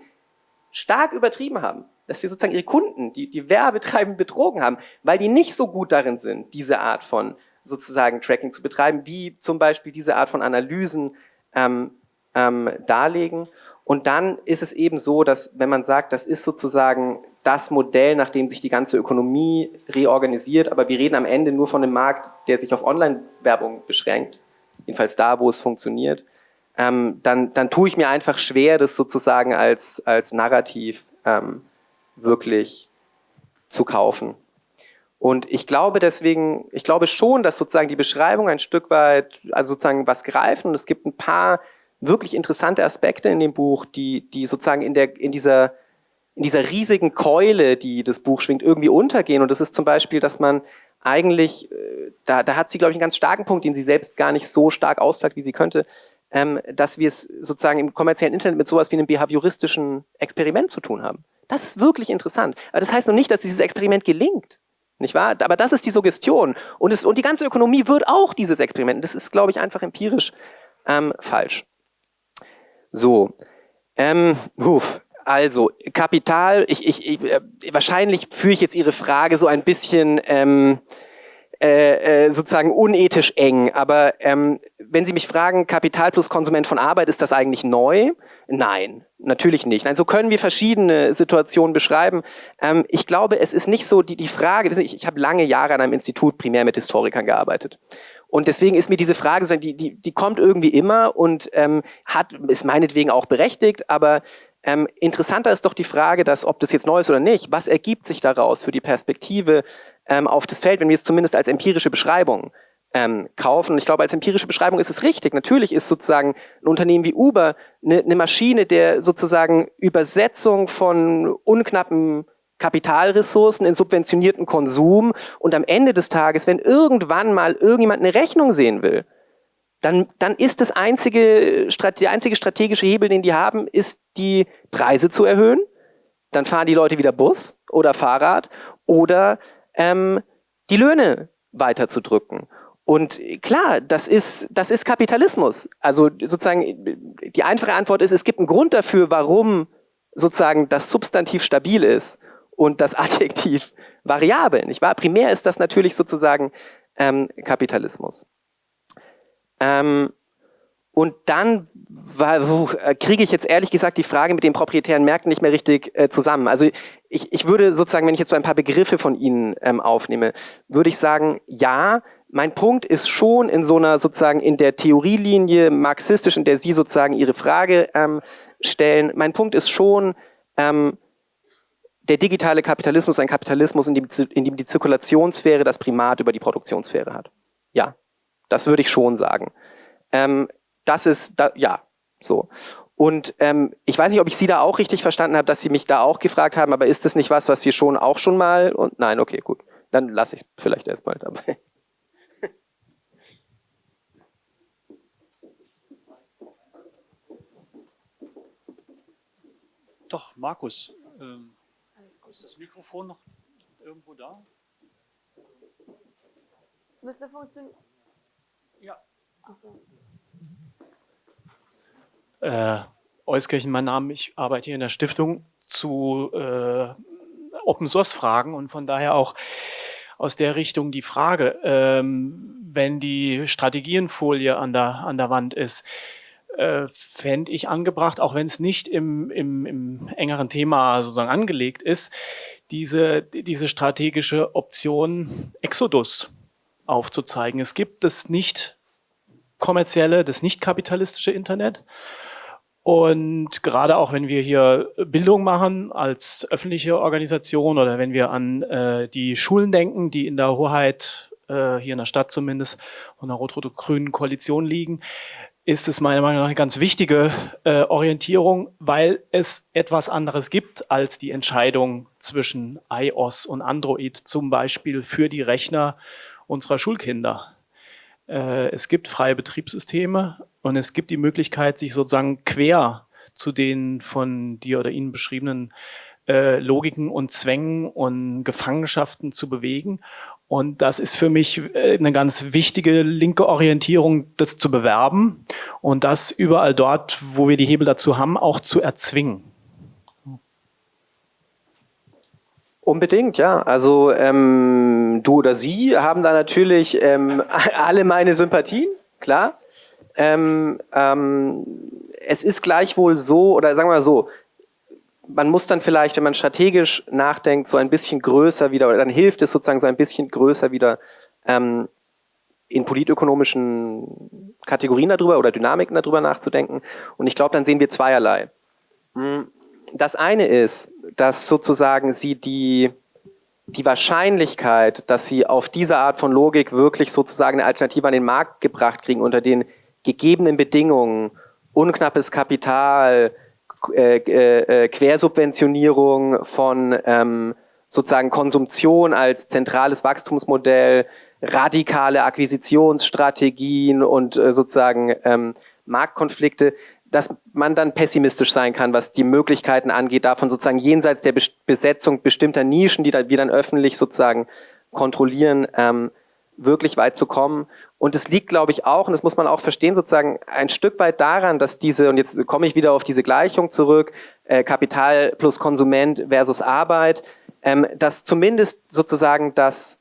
stark übertrieben haben. Dass sie sozusagen ihre Kunden, die, die Werbetreibenden betrogen haben, weil die nicht so gut darin sind, diese Art von sozusagen Tracking zu betreiben, wie zum Beispiel diese Art von Analysen ähm, ähm, darlegen. Und dann ist es eben so, dass wenn man sagt, das ist sozusagen das Modell, nach dem sich die ganze Ökonomie reorganisiert, aber wir reden am Ende nur von einem Markt, der sich auf Online-Werbung beschränkt, jedenfalls da, wo es funktioniert, ähm, dann, dann tue ich mir einfach schwer, das sozusagen als, als Narrativ ähm, wirklich zu kaufen. Und ich glaube deswegen, ich glaube schon, dass sozusagen die Beschreibung ein Stück weit, also sozusagen was greifen und es gibt ein paar wirklich interessante Aspekte in dem Buch, die, die sozusagen in, der, in, dieser, in dieser riesigen Keule, die das Buch schwingt, irgendwie untergehen. Und das ist zum Beispiel, dass man eigentlich, äh, da, da hat sie, glaube ich, einen ganz starken Punkt, den sie selbst gar nicht so stark ausflaggt, wie sie könnte, ähm, dass wir es sozusagen im kommerziellen Internet mit sowas wie einem behavioristischen Experiment zu tun haben. Das ist wirklich interessant. Aber das heißt noch nicht, dass dieses Experiment gelingt. Nicht wahr? Aber das ist die Suggestion. Und, es, und die ganze Ökonomie wird auch dieses Experiment. Das ist, glaube ich, einfach empirisch ähm, falsch. So, ähm, huf, also Kapital, ich, ich, ich, äh, wahrscheinlich führe ich jetzt Ihre Frage so ein bisschen ähm, äh, äh, sozusagen unethisch eng, aber ähm, wenn Sie mich fragen, Kapital plus Konsument von Arbeit, ist das eigentlich neu? Nein, natürlich nicht. Nein, so können wir verschiedene Situationen beschreiben. Ähm, ich glaube, es ist nicht so die, die Frage, ich, ich habe lange Jahre an einem Institut primär mit Historikern gearbeitet. Und deswegen ist mir diese Frage, die, die, die kommt irgendwie immer und ähm, hat, ist meinetwegen auch berechtigt, aber ähm, interessanter ist doch die Frage, dass, ob das jetzt neu ist oder nicht, was ergibt sich daraus für die Perspektive ähm, auf das Feld, wenn wir es zumindest als empirische Beschreibung ähm, kaufen. Und ich glaube, als empirische Beschreibung ist es richtig. Natürlich ist sozusagen ein Unternehmen wie Uber eine, eine Maschine der sozusagen Übersetzung von unknappen Kapitalressourcen in subventionierten Konsum und am Ende des Tages, wenn irgendwann mal irgendjemand eine Rechnung sehen will, dann, dann ist das einzige, der einzige strategische Hebel, den die haben, ist die Preise zu erhöhen. Dann fahren die Leute wieder Bus oder Fahrrad oder ähm, die Löhne weiter zu drücken. Und klar, das ist, das ist Kapitalismus. Also sozusagen, die einfache Antwort ist, es gibt einen Grund dafür, warum sozusagen das Substantiv stabil ist und das Adjektiv variabel, nicht wahr? Primär ist das natürlich sozusagen ähm, Kapitalismus. Ähm, und dann äh, kriege ich jetzt ehrlich gesagt die Frage mit den proprietären Märkten nicht mehr richtig äh, zusammen. Also ich, ich würde sozusagen, wenn ich jetzt so ein paar Begriffe von Ihnen ähm, aufnehme, würde ich sagen, ja, mein Punkt ist schon in so einer sozusagen in der Theorielinie marxistisch, in der Sie sozusagen Ihre Frage ähm, stellen, mein Punkt ist schon, ähm, der digitale Kapitalismus ein Kapitalismus, in dem, in dem die Zirkulationssphäre das Primat über die Produktionssphäre hat. Ja, das würde ich schon sagen. Ähm, das ist, da, ja, so. Und ähm, ich weiß nicht, ob ich Sie da auch richtig verstanden habe, dass Sie mich da auch gefragt haben, aber ist das nicht was, was wir schon auch schon mal und nein, okay, gut. Dann lasse ich es vielleicht erstmal dabei. Doch, Markus, ähm, ist das Mikrofon noch irgendwo da? Müsste funktionieren. Ja. Achso. Äh, Euskirchen, mein Name. Ich arbeite hier in der Stiftung zu äh, Open Source Fragen und von daher auch aus der Richtung die Frage, ähm, wenn die Strategienfolie an der, an der Wand ist, äh, fände ich angebracht, auch wenn es nicht im, im, im engeren Thema sozusagen angelegt ist, diese, diese strategische Option Exodus aufzuzeigen. Es gibt das nicht kommerzielle, das nicht kapitalistische Internet. Und gerade auch wenn wir hier Bildung machen als öffentliche Organisation oder wenn wir an äh, die Schulen denken, die in der Hoheit, äh, hier in der Stadt zumindest, von der rot-rot-grünen Koalition liegen, ist es meiner Meinung nach eine ganz wichtige äh, Orientierung, weil es etwas anderes gibt als die Entscheidung zwischen iOS und Android, zum Beispiel für die Rechner unserer Schulkinder. Äh, es gibt freie Betriebssysteme und es gibt die Möglichkeit, sich sozusagen quer zu den von dir oder Ihnen beschriebenen äh, Logiken und Zwängen und Gefangenschaften zu bewegen. Und das ist für mich äh, eine ganz wichtige linke Orientierung, das zu bewerben und das überall dort, wo wir die Hebel dazu haben, auch zu erzwingen. Unbedingt, ja. Also ähm, du oder sie haben da natürlich ähm, alle meine Sympathien, klar. Ähm, ähm, es ist gleichwohl so, oder sagen wir mal so, man muss dann vielleicht, wenn man strategisch nachdenkt, so ein bisschen größer wieder, oder dann hilft es sozusagen so ein bisschen größer wieder ähm, in politökonomischen Kategorien darüber oder Dynamiken darüber nachzudenken. Und ich glaube, dann sehen wir zweierlei. Das eine ist, dass sozusagen sie die, die Wahrscheinlichkeit, dass sie auf diese Art von Logik wirklich sozusagen eine Alternative an den Markt gebracht kriegen unter den gegebenen Bedingungen, unknappes Kapital, äh, äh, Quersubventionierung von ähm, sozusagen Konsumtion als zentrales Wachstumsmodell, radikale Akquisitionsstrategien und äh, sozusagen ähm, Marktkonflikte, dass man dann pessimistisch sein kann, was die Möglichkeiten angeht, davon sozusagen jenseits der Besetzung bestimmter Nischen, die wir dann öffentlich sozusagen kontrollieren, ähm, wirklich weit zu kommen. Und es liegt, glaube ich, auch, und das muss man auch verstehen, sozusagen ein Stück weit daran, dass diese, und jetzt komme ich wieder auf diese Gleichung zurück, äh, Kapital plus Konsument versus Arbeit, ähm, dass zumindest sozusagen das,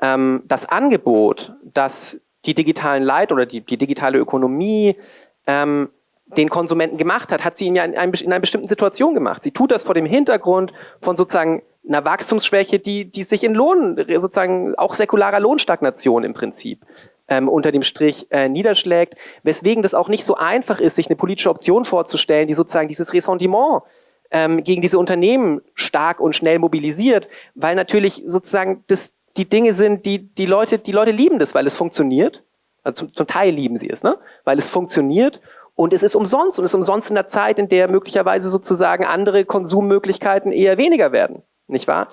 ähm, das Angebot, das die digitalen Leit oder die, die digitale Ökonomie ähm, den Konsumenten gemacht hat, hat sie ihn ja in, einem, in einer bestimmten Situation gemacht. Sie tut das vor dem Hintergrund von sozusagen einer Wachstumsschwäche, die, die sich in Lohn, sozusagen auch säkularer Lohnstagnation im Prinzip ähm, unter dem Strich äh, niederschlägt, weswegen das auch nicht so einfach ist, sich eine politische Option vorzustellen, die sozusagen dieses Ressentiment ähm, gegen diese Unternehmen stark und schnell mobilisiert, weil natürlich sozusagen das die Dinge sind, die die Leute, die Leute lieben das, weil es funktioniert. Also zum, zum Teil lieben sie es, ne? Weil es funktioniert und es ist umsonst und es ist umsonst in der Zeit, in der möglicherweise sozusagen andere Konsummöglichkeiten eher weniger werden nicht wahr?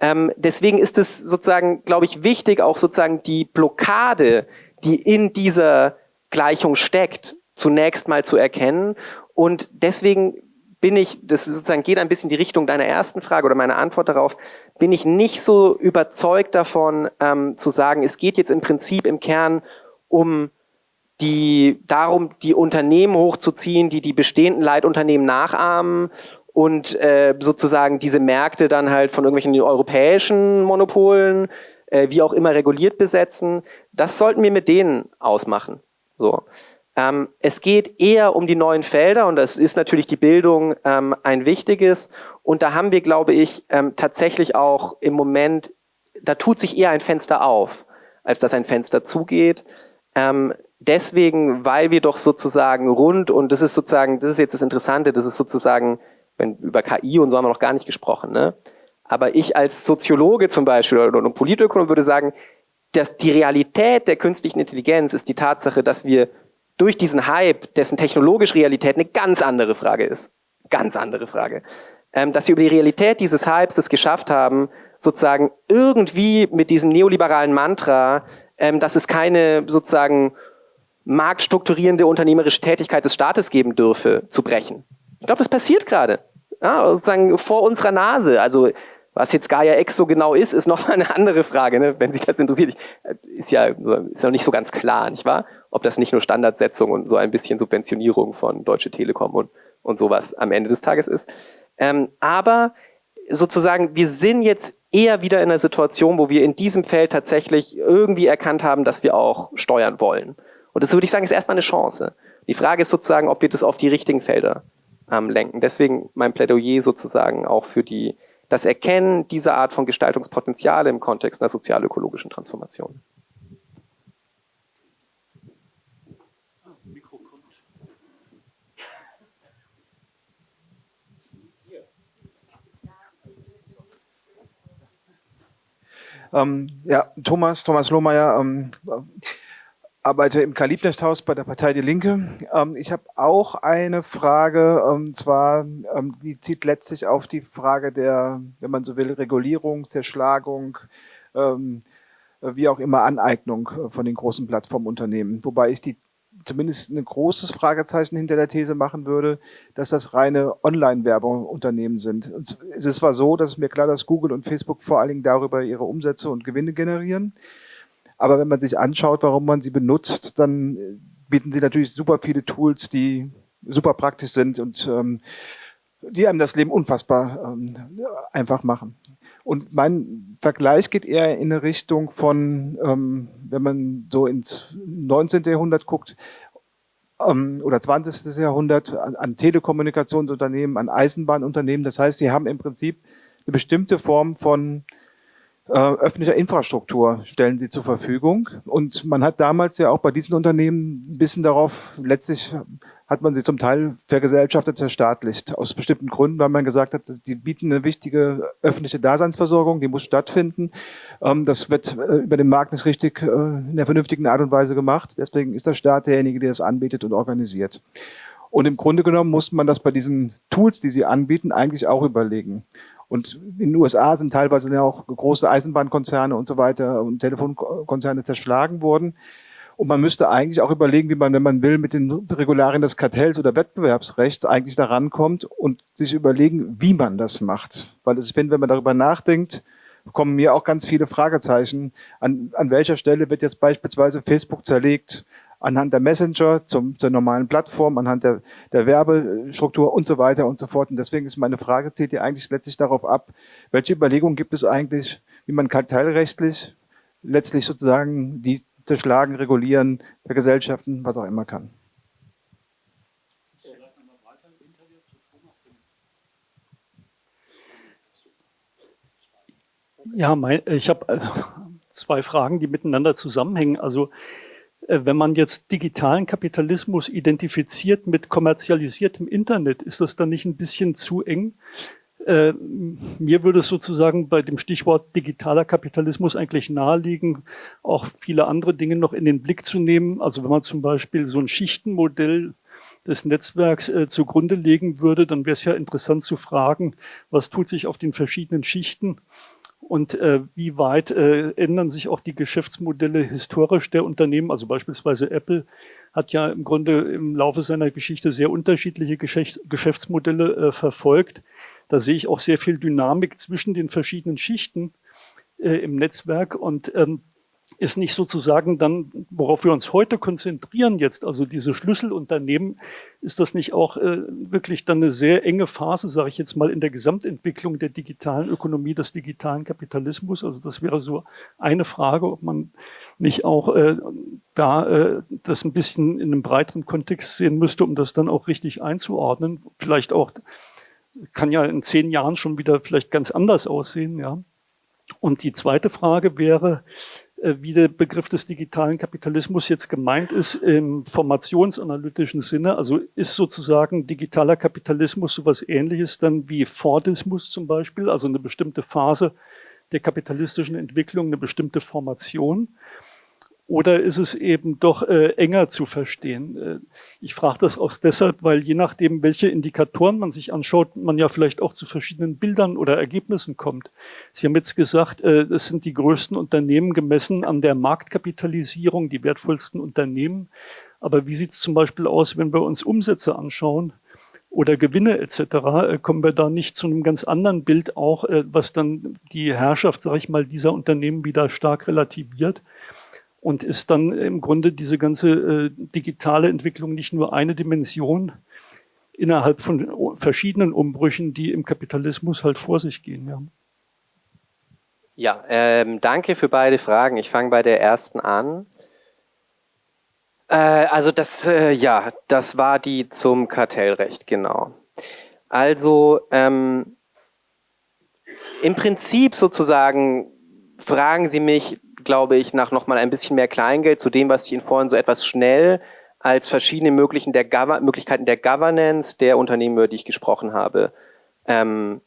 Ähm, deswegen ist es sozusagen, glaube ich, wichtig, auch sozusagen die Blockade, die in dieser Gleichung steckt, zunächst mal zu erkennen. Und deswegen bin ich, das sozusagen geht ein bisschen die Richtung deiner ersten Frage oder meiner Antwort darauf, bin ich nicht so überzeugt davon, ähm, zu sagen, es geht jetzt im Prinzip im Kern um die, darum, die Unternehmen hochzuziehen, die die bestehenden Leitunternehmen nachahmen und äh, sozusagen diese Märkte dann halt von irgendwelchen europäischen Monopolen, äh, wie auch immer reguliert besetzen. Das sollten wir mit denen ausmachen. So. Ähm, es geht eher um die neuen Felder und das ist natürlich die Bildung ähm, ein wichtiges. Und da haben wir, glaube ich, ähm, tatsächlich auch im Moment, da tut sich eher ein Fenster auf, als dass ein Fenster zugeht. Ähm, deswegen, weil wir doch sozusagen rund, und das ist sozusagen, das ist jetzt das Interessante, das ist sozusagen, wenn über KI und so haben wir noch gar nicht gesprochen, ne? Aber ich als Soziologe zum Beispiel oder, Politökonom würde sagen, dass die Realität der künstlichen Intelligenz ist die Tatsache, dass wir durch diesen Hype, dessen technologische Realität eine ganz andere Frage ist, ganz andere Frage, ähm, dass sie über die Realität dieses Hypes das geschafft haben, sozusagen irgendwie mit diesem neoliberalen Mantra, ähm, dass es keine sozusagen marktstrukturierende unternehmerische Tätigkeit des Staates geben dürfe, zu brechen. Ich glaube, das passiert gerade. Ja, sozusagen vor unserer Nase. Also was jetzt Gaia X so genau ist, ist noch mal eine andere Frage, ne? wenn sich das interessiert. Äh, ist ja ist noch nicht so ganz klar, nicht wahr? Ob das nicht nur Standardsetzung und so ein bisschen Subventionierung von Deutsche Telekom und, und sowas am Ende des Tages ist. Ähm, aber sozusagen, wir sind jetzt eher wieder in einer Situation, wo wir in diesem Feld tatsächlich irgendwie erkannt haben, dass wir auch steuern wollen. Und das würde ich sagen, ist erstmal eine Chance. Die Frage ist sozusagen, ob wir das auf die richtigen Felder ähm, lenken. Deswegen mein Plädoyer sozusagen auch für die, das Erkennen dieser Art von Gestaltungspotenziale im Kontext einer sozial-ökologischen Transformation. Ähm, ja, Thomas, Thomas Lohmeier, ähm, arbeite im Kalibnechthaus bei der Partei Die Linke. Ähm, ich habe auch eine Frage, und ähm, zwar, ähm, die zieht letztlich auf die Frage der, wenn man so will, Regulierung, Zerschlagung, ähm, wie auch immer Aneignung von den großen Plattformunternehmen. Wobei ich die zumindest ein großes Fragezeichen hinter der These machen würde, dass das reine Online-Werbungsunternehmen sind. Und es ist zwar so, dass es mir klar, dass Google und Facebook vor allen Dingen darüber ihre Umsätze und Gewinne generieren. Aber wenn man sich anschaut, warum man sie benutzt, dann bieten sie natürlich super viele Tools, die super praktisch sind und ähm, die einem das Leben unfassbar ähm, einfach machen. Und mein Vergleich geht eher in eine Richtung von, ähm, wenn man so ins 19. Jahrhundert guckt, ähm, oder 20. Jahrhundert, an Telekommunikationsunternehmen, an Eisenbahnunternehmen. Das heißt, sie haben im Prinzip eine bestimmte Form von äh, öffentlicher Infrastruktur stellen sie zur Verfügung. Und man hat damals ja auch bei diesen Unternehmen ein bisschen darauf, letztlich hat man sie zum Teil vergesellschaftet, verstaatlicht. Aus bestimmten Gründen, weil man gesagt hat, die bieten eine wichtige öffentliche Daseinsversorgung, die muss stattfinden. Ähm, das wird äh, über den Markt nicht richtig äh, in der vernünftigen Art und Weise gemacht. Deswegen ist der Staat derjenige, der das anbietet und organisiert. Und im Grunde genommen muss man das bei diesen Tools, die sie anbieten, eigentlich auch überlegen. Und in den USA sind teilweise ja auch große Eisenbahnkonzerne und so weiter und Telefonkonzerne zerschlagen worden. Und man müsste eigentlich auch überlegen, wie man, wenn man will, mit den Regularien des Kartells oder Wettbewerbsrechts eigentlich daran kommt und sich überlegen, wie man das macht. Weil ich finde, wenn man darüber nachdenkt, kommen mir auch ganz viele Fragezeichen. An, an welcher Stelle wird jetzt beispielsweise Facebook zerlegt? Anhand der Messenger zum, zur normalen Plattform, anhand der, der Werbestruktur und so weiter und so fort. Und deswegen ist meine Frage, zählt ihr eigentlich letztlich darauf ab, welche Überlegungen gibt es eigentlich, wie man kartellrechtlich letztlich sozusagen die zerschlagen, regulieren, vergesellschaften, was auch immer kann. Ja, mein, ich habe äh, zwei Fragen, die miteinander zusammenhängen. Also wenn man jetzt digitalen Kapitalismus identifiziert mit kommerzialisiertem Internet, ist das dann nicht ein bisschen zu eng? Äh, mir würde es sozusagen bei dem Stichwort digitaler Kapitalismus eigentlich naheliegen, auch viele andere Dinge noch in den Blick zu nehmen. Also wenn man zum Beispiel so ein Schichtenmodell des Netzwerks äh, zugrunde legen würde, dann wäre es ja interessant zu fragen, was tut sich auf den verschiedenen Schichten und äh, wie weit äh, ändern sich auch die Geschäftsmodelle historisch der Unternehmen? Also beispielsweise Apple hat ja im Grunde im Laufe seiner Geschichte sehr unterschiedliche Geschäfts Geschäftsmodelle äh, verfolgt. Da sehe ich auch sehr viel Dynamik zwischen den verschiedenen Schichten äh, im Netzwerk und ähm, ist nicht sozusagen dann, worauf wir uns heute konzentrieren jetzt, also diese Schlüsselunternehmen, ist das nicht auch äh, wirklich dann eine sehr enge Phase, sage ich jetzt mal, in der Gesamtentwicklung der digitalen Ökonomie, des digitalen Kapitalismus? Also das wäre so eine Frage, ob man nicht auch äh, da äh, das ein bisschen in einem breiteren Kontext sehen müsste, um das dann auch richtig einzuordnen. Vielleicht auch, kann ja in zehn Jahren schon wieder vielleicht ganz anders aussehen, ja. Und die zweite Frage wäre, wie der Begriff des digitalen Kapitalismus jetzt gemeint ist im formationsanalytischen Sinne. Also ist sozusagen digitaler Kapitalismus sowas ähnliches dann wie Fordismus zum Beispiel, also eine bestimmte Phase der kapitalistischen Entwicklung, eine bestimmte Formation. Oder ist es eben doch äh, enger zu verstehen? Äh, ich frage das auch deshalb, weil je nachdem, welche Indikatoren man sich anschaut, man ja vielleicht auch zu verschiedenen Bildern oder Ergebnissen kommt. Sie haben jetzt gesagt, äh, das sind die größten Unternehmen gemessen an der Marktkapitalisierung, die wertvollsten Unternehmen. Aber wie sieht es zum Beispiel aus, wenn wir uns Umsätze anschauen? oder Gewinne etc., äh, kommen wir da nicht zu einem ganz anderen Bild auch, äh, was dann die Herrschaft, sage ich mal, dieser Unternehmen wieder stark relativiert und ist dann im Grunde diese ganze äh, digitale Entwicklung nicht nur eine Dimension innerhalb von verschiedenen Umbrüchen, die im Kapitalismus halt vor sich gehen. Ja, ja ähm, danke für beide Fragen. Ich fange bei der ersten an. Äh, also das, äh, ja, das war die zum Kartellrecht, genau. Also ähm, im Prinzip sozusagen fragen Sie mich, glaube ich, nach nochmal ein bisschen mehr Kleingeld zu dem, was ich Ihnen vorhin so etwas schnell als verschiedene Möglichen der Möglichkeiten der Governance der Unternehmen, über die ich gesprochen habe, ähm,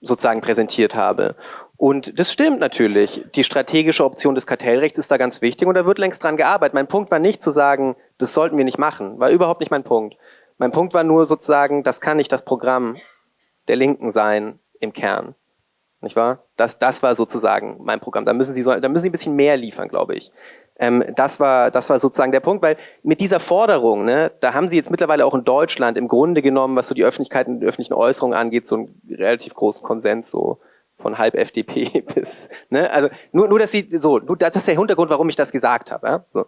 sozusagen präsentiert habe. Und das stimmt natürlich. Die strategische Option des Kartellrechts ist da ganz wichtig und da wird längst dran gearbeitet. Mein Punkt war nicht zu sagen, das sollten wir nicht machen, war überhaupt nicht mein Punkt. Mein Punkt war nur sozusagen, das kann nicht das Programm der Linken sein im Kern. Nicht wahr? Das, das war sozusagen mein Programm. Da müssen Sie, so, da müssen Sie ein bisschen mehr liefern, glaube ich. Ähm, das, war, das war sozusagen der Punkt, weil mit dieser Forderung, ne, da haben Sie jetzt mittlerweile auch in Deutschland im Grunde genommen, was so die Öffentlichkeit und die öffentlichen Äußerungen angeht, so einen relativ großen Konsens, so von halb FDP bis, ne, also nur, nur dass Sie, so, nur, das ist der Hintergrund, warum ich das gesagt habe. Ja? So.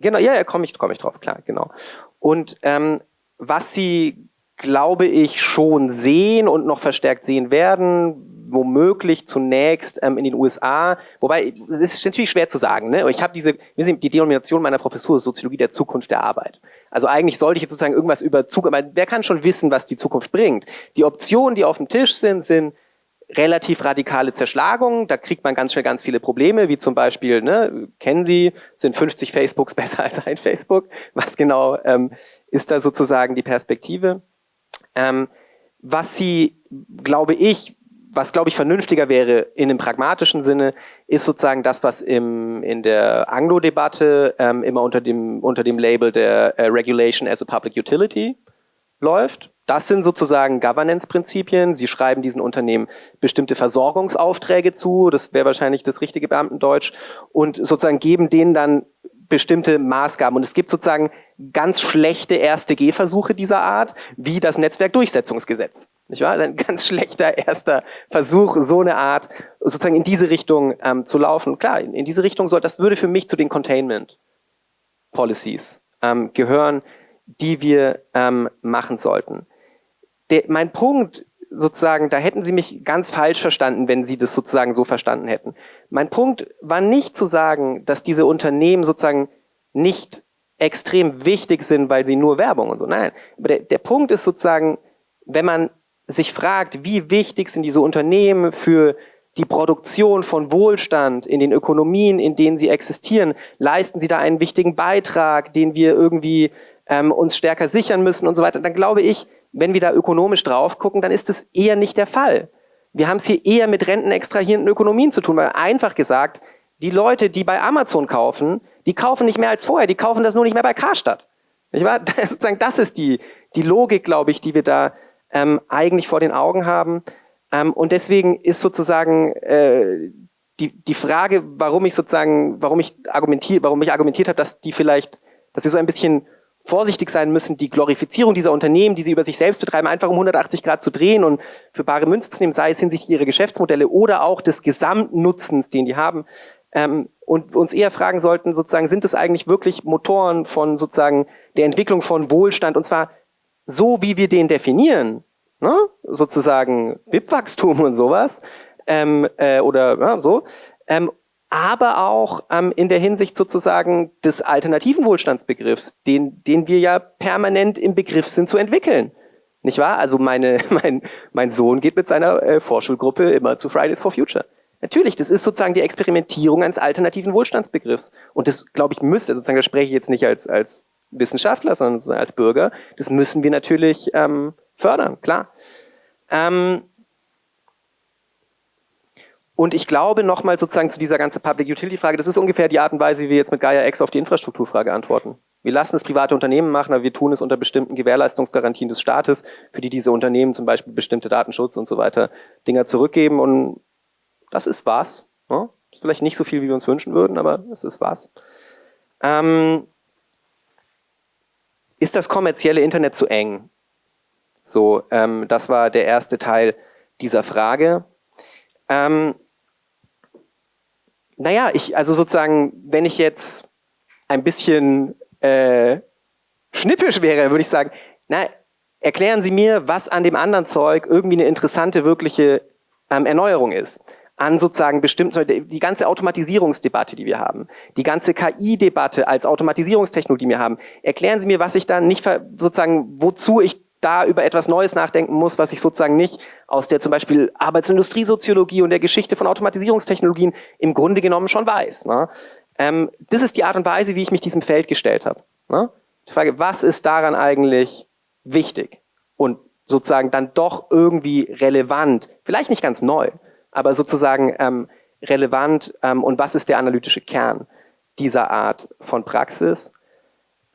Genau, ja, ja, komme ich, komm ich drauf, klar, genau. Und ähm, was Sie glaube ich, schon sehen und noch verstärkt sehen werden, womöglich zunächst ähm, in den USA. Wobei, es ist natürlich schwer zu sagen. Ne? Ich habe diese, die Denomination meiner Professur ist Soziologie der Zukunft der Arbeit. Also eigentlich sollte ich jetzt sozusagen irgendwas über Zukunft, aber wer kann schon wissen, was die Zukunft bringt? Die Optionen, die auf dem Tisch sind, sind relativ radikale Zerschlagungen. Da kriegt man ganz schnell ganz viele Probleme, wie zum Beispiel, ne, kennen Sie, sind 50 Facebooks besser als ein Facebook? Was genau ähm, ist da sozusagen die Perspektive? Ähm, was sie, glaube ich, was glaube ich vernünftiger wäre in einem pragmatischen Sinne, ist sozusagen das, was im, in der Anglo-Debatte ähm, immer unter dem, unter dem Label der äh, Regulation as a Public Utility läuft. Das sind sozusagen Governance-Prinzipien. Sie schreiben diesen Unternehmen bestimmte Versorgungsaufträge zu, das wäre wahrscheinlich das richtige Beamtendeutsch, und sozusagen geben denen dann bestimmte Maßgaben. Und es gibt sozusagen ganz schlechte erste Gehversuche dieser Art, wie das Netzwerkdurchsetzungsgesetz. Nicht wahr? Ein ganz schlechter erster Versuch, so eine Art sozusagen in diese Richtung ähm, zu laufen. Klar, in, in, diese Richtung soll, das würde für mich zu den Containment Policies ähm, gehören, die wir ähm, machen sollten. Der, mein Punkt sozusagen, da hätten Sie mich ganz falsch verstanden, wenn Sie das sozusagen so verstanden hätten. Mein Punkt war nicht zu sagen, dass diese Unternehmen sozusagen nicht extrem wichtig sind, weil sie nur Werbung und so. Nein, aber der, der Punkt ist sozusagen, wenn man sich fragt, wie wichtig sind diese Unternehmen für die Produktion von Wohlstand in den Ökonomien, in denen sie existieren, leisten sie da einen wichtigen Beitrag, den wir irgendwie ähm, uns stärker sichern müssen und so weiter, dann glaube ich, wenn wir da ökonomisch drauf gucken, dann ist das eher nicht der Fall. Wir haben es hier eher mit rentenextrahierenden Ökonomien zu tun, weil einfach gesagt, die Leute, die bei Amazon kaufen, die kaufen nicht mehr als vorher, die kaufen das nur nicht mehr bei Karstadt. Nicht wahr? Das, ist die, die Logik, glaube ich, die wir da ähm, eigentlich vor den Augen haben. Ähm, und deswegen ist sozusagen äh, die, die Frage, warum ich sozusagen, warum ich argumentiere, warum ich argumentiert habe, dass die vielleicht, dass sie so ein bisschen vorsichtig sein müssen, die Glorifizierung dieser Unternehmen, die sie über sich selbst betreiben, einfach um 180 Grad zu drehen und für bare Münze zu nehmen, sei es hinsichtlich ihrer Geschäftsmodelle oder auch des Gesamtnutzens, den die haben. Ähm, und uns eher fragen sollten, sozusagen, sind es eigentlich wirklich Motoren von sozusagen der Entwicklung von Wohlstand und zwar so, wie wir den definieren, ne? sozusagen BIP-Wachstum und sowas ähm, äh, oder ja, so, ähm, aber auch ähm, in der Hinsicht sozusagen des alternativen Wohlstandsbegriffs, den, den wir ja permanent im Begriff sind zu entwickeln. Nicht wahr? Also meine, mein, mein Sohn geht mit seiner äh, Vorschulgruppe immer zu Fridays for Future. Natürlich, das ist sozusagen die Experimentierung eines alternativen Wohlstandsbegriffs. Und das, glaube ich, müsste, sozusagen, da spreche ich jetzt nicht als, als Wissenschaftler, sondern als Bürger, das müssen wir natürlich ähm, fördern, klar. Ähm, und ich glaube nochmal sozusagen zu dieser ganzen Public Utility Frage, das ist ungefähr die Art und Weise, wie wir jetzt mit Gaia X auf die Infrastrukturfrage antworten. Wir lassen es private Unternehmen machen, aber wir tun es unter bestimmten Gewährleistungsgarantien des Staates, für die diese Unternehmen zum Beispiel bestimmte Datenschutz und so weiter Dinger zurückgeben und das ist was. Ne? Vielleicht nicht so viel, wie wir uns wünschen würden, aber es ist was. Ähm, ist das kommerzielle Internet zu eng? So, ähm, das war der erste Teil dieser Frage. Ähm, naja, ich, also sozusagen, wenn ich jetzt ein bisschen äh, schnippisch wäre, würde ich sagen, na, erklären Sie mir, was an dem anderen Zeug irgendwie eine interessante, wirkliche ähm, Erneuerung ist. An sozusagen bestimmten, die ganze Automatisierungsdebatte, die wir haben, die ganze KI-Debatte als Automatisierungstechnologie, die wir haben. Erklären Sie mir, was ich dann nicht, sozusagen, wozu ich da über etwas Neues nachdenken muss, was ich sozusagen nicht aus der zum Beispiel Arbeits- und Industriesoziologie und der Geschichte von Automatisierungstechnologien im Grunde genommen schon weiß. Ne? Ähm, das ist die Art und Weise, wie ich mich diesem Feld gestellt habe. Ne? Die Frage, was ist daran eigentlich wichtig und sozusagen dann doch irgendwie relevant, vielleicht nicht ganz neu, aber sozusagen ähm, relevant ähm, und was ist der analytische Kern dieser Art von Praxis?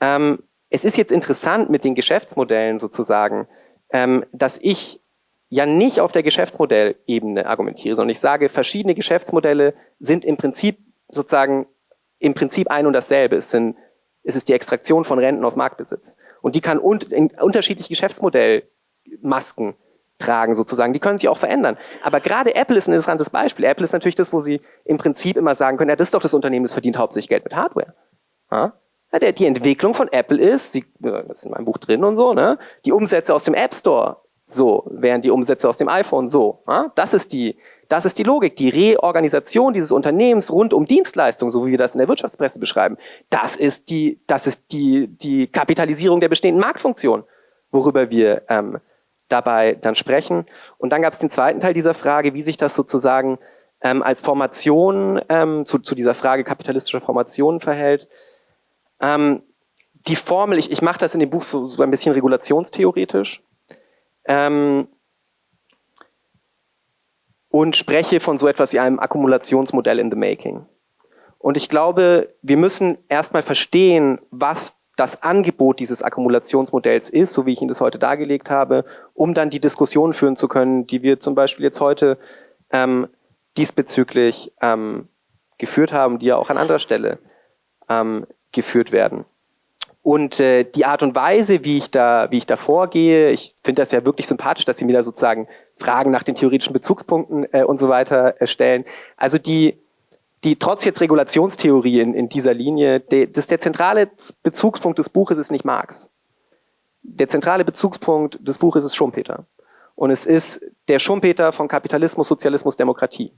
Ähm, es ist jetzt interessant mit den Geschäftsmodellen sozusagen, ähm, dass ich ja nicht auf der Geschäftsmodellebene argumentiere, sondern ich sage, verschiedene Geschäftsmodelle sind im Prinzip sozusagen im Prinzip ein und dasselbe. Es, sind, es ist die Extraktion von Renten aus Marktbesitz. Und die kann un unterschiedliche Geschäftsmodellmasken tragen sozusagen. Die können sich auch verändern. Aber gerade Apple ist ein interessantes Beispiel. Apple ist natürlich das, wo sie im Prinzip immer sagen können, ja, das ist doch das Unternehmen, das verdient hauptsächlich Geld mit Hardware. Ja? Ja, die Entwicklung von Apple ist, sie, das ist in meinem Buch drin und so, ne, die Umsätze aus dem App Store so, während die Umsätze aus dem iPhone so. Ja? Das ist die, das ist die Logik, die Reorganisation dieses Unternehmens rund um Dienstleistungen, so wie wir das in der Wirtschaftspresse beschreiben. Das ist die, das ist die, die Kapitalisierung der bestehenden Marktfunktion, worüber wir ähm, dabei dann sprechen. Und dann gab es den zweiten Teil dieser Frage, wie sich das sozusagen ähm, als Formation ähm, zu, zu dieser Frage kapitalistischer Formation verhält. Ähm, die Formel, ich, ich mache das in dem Buch so, so ein bisschen regulationstheoretisch ähm, und spreche von so etwas wie einem Akkumulationsmodell in the making. Und ich glaube, wir müssen erstmal verstehen, was das Angebot dieses Akkumulationsmodells ist, so wie ich Ihnen das heute dargelegt habe, um dann die Diskussion führen zu können, die wir zum Beispiel jetzt heute ähm, diesbezüglich ähm, geführt haben, die ja auch an anderer Stelle ähm, geführt werden. Und äh, die Art und Weise, wie ich da, wie ich da vorgehe, ich finde das ja wirklich sympathisch, dass Sie mir da sozusagen Fragen nach den theoretischen Bezugspunkten äh, und so weiter äh, stellen. Also die, die trotz jetzt Regulationstheorie in, in dieser Linie, de, das der zentrale Bezugspunkt des Buches ist nicht Marx. Der zentrale Bezugspunkt des Buches ist Schumpeter. Und es ist der Schumpeter von Kapitalismus, Sozialismus, Demokratie.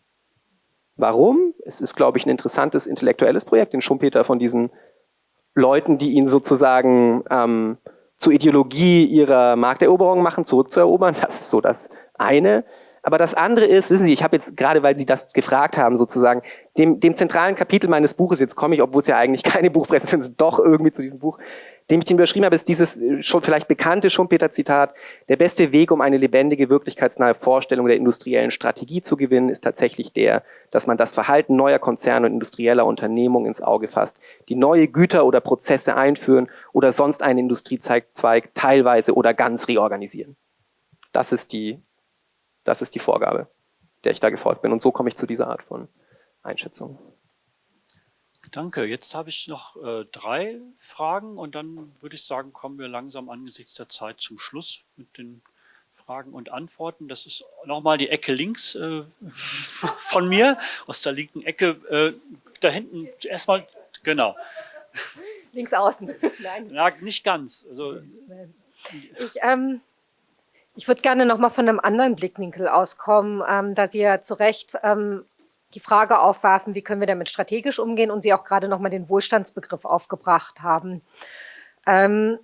Warum? Es ist, glaube ich, ein interessantes intellektuelles Projekt, den Schumpeter von diesen Leuten, die ihn sozusagen ähm, zur Ideologie ihrer Markteroberung machen, zurückzuerobern. Das ist so das eine. Aber das andere ist, wissen Sie, ich habe jetzt gerade, weil Sie das gefragt haben, sozusagen, dem, dem zentralen Kapitel meines Buches, jetzt komme ich, obwohl es ja eigentlich keine Buchpräsentation ist, doch irgendwie zu diesem Buch, dem ich den überschrieben habe, ist dieses äh, schon vielleicht bekannte Schumpeter-Zitat, der beste Weg, um eine lebendige, wirklichkeitsnahe Vorstellung der industriellen Strategie zu gewinnen, ist tatsächlich der, dass man das Verhalten neuer Konzerne und industrieller Unternehmungen ins Auge fasst, die neue Güter oder Prozesse einführen oder sonst einen Industriezweig teilweise oder ganz reorganisieren. Das ist die Das ist die Vorgabe, der ich da gefolgt bin. Und so komme ich zu dieser Art von Einschätzung. Danke. Jetzt habe ich noch äh, drei Fragen und dann würde ich sagen, kommen wir langsam angesichts der Zeit zum Schluss mit den Fragen und Antworten. Das ist nochmal die Ecke links äh, von mir, aus der linken Ecke. Äh, da hinten erstmal, genau. Links außen. Nein. Ja, nicht ganz. Also, ich ähm, ich würde gerne nochmal von einem anderen Blickwinkel auskommen, ähm, da Sie ja zu Recht ähm, die Frage aufwerfen, wie können wir damit strategisch umgehen und Sie auch gerade nochmal den Wohlstandsbegriff aufgebracht haben. Ähm,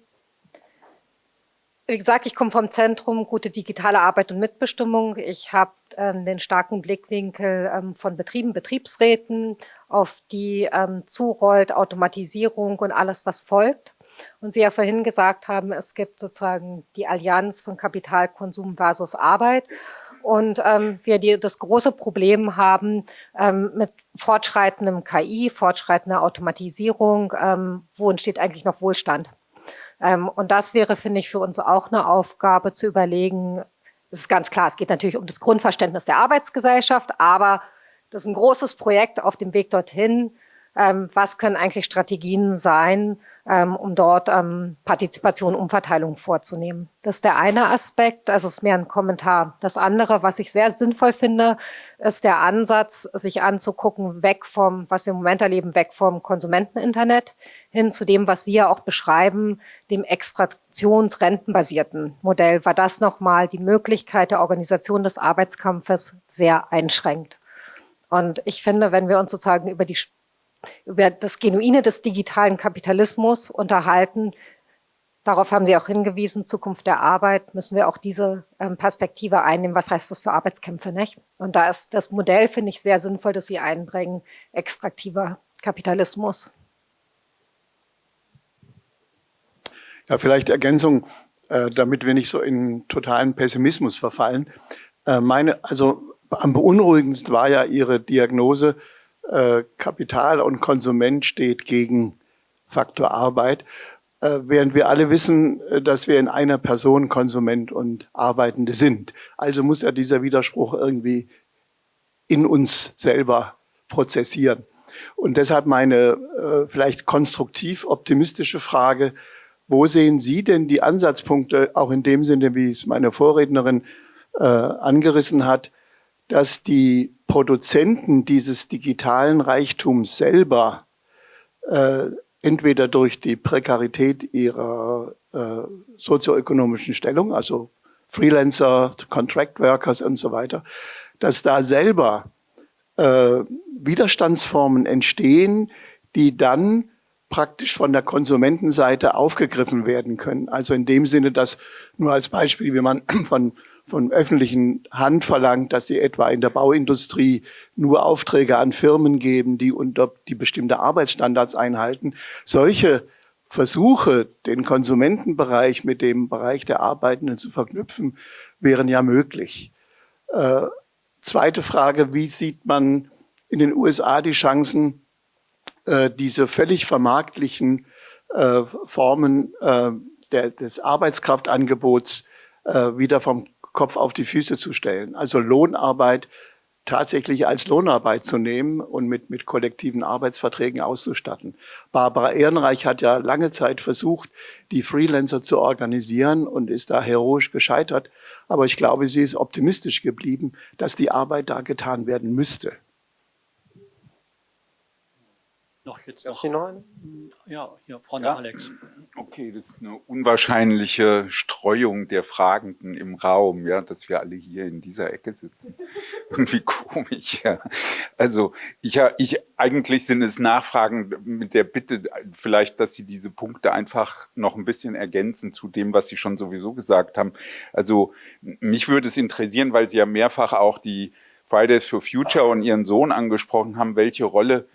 wie gesagt, ich komme vom Zentrum Gute digitale Arbeit und Mitbestimmung. Ich habe ähm, den starken Blickwinkel ähm, von Betrieben, Betriebsräten, auf die ähm, zurollt Automatisierung und alles, was folgt. Und Sie ja vorhin gesagt haben, es gibt sozusagen die Allianz von Kapitalkonsum versus Arbeit. Und ähm, wir die, das große Problem haben ähm, mit fortschreitendem KI, fortschreitender Automatisierung, ähm, wo entsteht eigentlich noch Wohlstand? Ähm, und das wäre, finde ich, für uns auch eine Aufgabe zu überlegen. Es ist ganz klar, es geht natürlich um das Grundverständnis der Arbeitsgesellschaft, aber das ist ein großes Projekt auf dem Weg dorthin. Ähm, was können eigentlich Strategien sein, um dort ähm, Partizipation, Umverteilung vorzunehmen. Das ist der eine Aspekt, also ist mehr ein Kommentar. Das andere, was ich sehr sinnvoll finde, ist der Ansatz, sich anzugucken, weg vom, was wir im Moment erleben, weg vom Konsumenteninternet hin zu dem, was Sie ja auch beschreiben, dem extraktionsrentenbasierten Modell, weil das nochmal die Möglichkeit der Organisation des Arbeitskampfes sehr einschränkt. Und ich finde, wenn wir uns sozusagen über die über das Genuine des digitalen Kapitalismus unterhalten. Darauf haben Sie auch hingewiesen, Zukunft der Arbeit, müssen wir auch diese ähm, Perspektive einnehmen. Was heißt das für Arbeitskämpfe, nicht? Und da ist das Modell, finde ich, sehr sinnvoll, dass Sie einbringen, extraktiver Kapitalismus. Ja, vielleicht Ergänzung, äh, damit wir nicht so in totalen Pessimismus verfallen. Äh, meine, also am beunruhigendsten war ja Ihre Diagnose, äh, Kapital und Konsument steht gegen Faktor Arbeit, äh, während wir alle wissen, äh, dass wir in einer Person Konsument und Arbeitende sind. Also muss ja dieser Widerspruch irgendwie in uns selber prozessieren. Und deshalb meine äh, vielleicht konstruktiv optimistische Frage, wo sehen Sie denn die Ansatzpunkte, auch in dem Sinne, wie es meine Vorrednerin äh, angerissen hat, dass die Produzenten dieses digitalen Reichtums selber äh, entweder durch die Prekarität ihrer äh, sozioökonomischen Stellung, also Freelancer, Contract Workers und so weiter, dass da selber äh, Widerstandsformen entstehen, die dann praktisch von der Konsumentenseite aufgegriffen werden können. Also in dem Sinne, dass nur als Beispiel, wie man von von öffentlichen Hand verlangt, dass sie etwa in der Bauindustrie nur Aufträge an Firmen geben, die unter die bestimmte Arbeitsstandards einhalten. Solche Versuche, den Konsumentenbereich mit dem Bereich der Arbeitenden zu verknüpfen, wären ja möglich. Äh, zweite Frage, wie sieht man in den USA die Chancen, äh, diese völlig vermarktlichen äh, Formen äh, der, des Arbeitskraftangebots äh, wieder vom Kopf auf die Füße zu stellen. Also Lohnarbeit tatsächlich als Lohnarbeit zu nehmen und mit, mit kollektiven Arbeitsverträgen auszustatten. Barbara Ehrenreich hat ja lange Zeit versucht, die Freelancer zu organisieren und ist da heroisch gescheitert. Aber ich glaube, sie ist optimistisch geblieben, dass die Arbeit da getan werden müsste. Noch jetzt noch. noch ja, hier vorne ja. Alex. Okay, das ist eine unwahrscheinliche Streuung der Fragenden im Raum, ja, dass wir alle hier in dieser Ecke sitzen. Irgendwie komisch, ja. Also ich, ich eigentlich sind es Nachfragen mit der Bitte, vielleicht, dass Sie diese Punkte einfach noch ein bisschen ergänzen zu dem, was Sie schon sowieso gesagt haben. Also mich würde es interessieren, weil Sie ja mehrfach auch die Fridays for Future und Ihren Sohn angesprochen haben, welche Rolle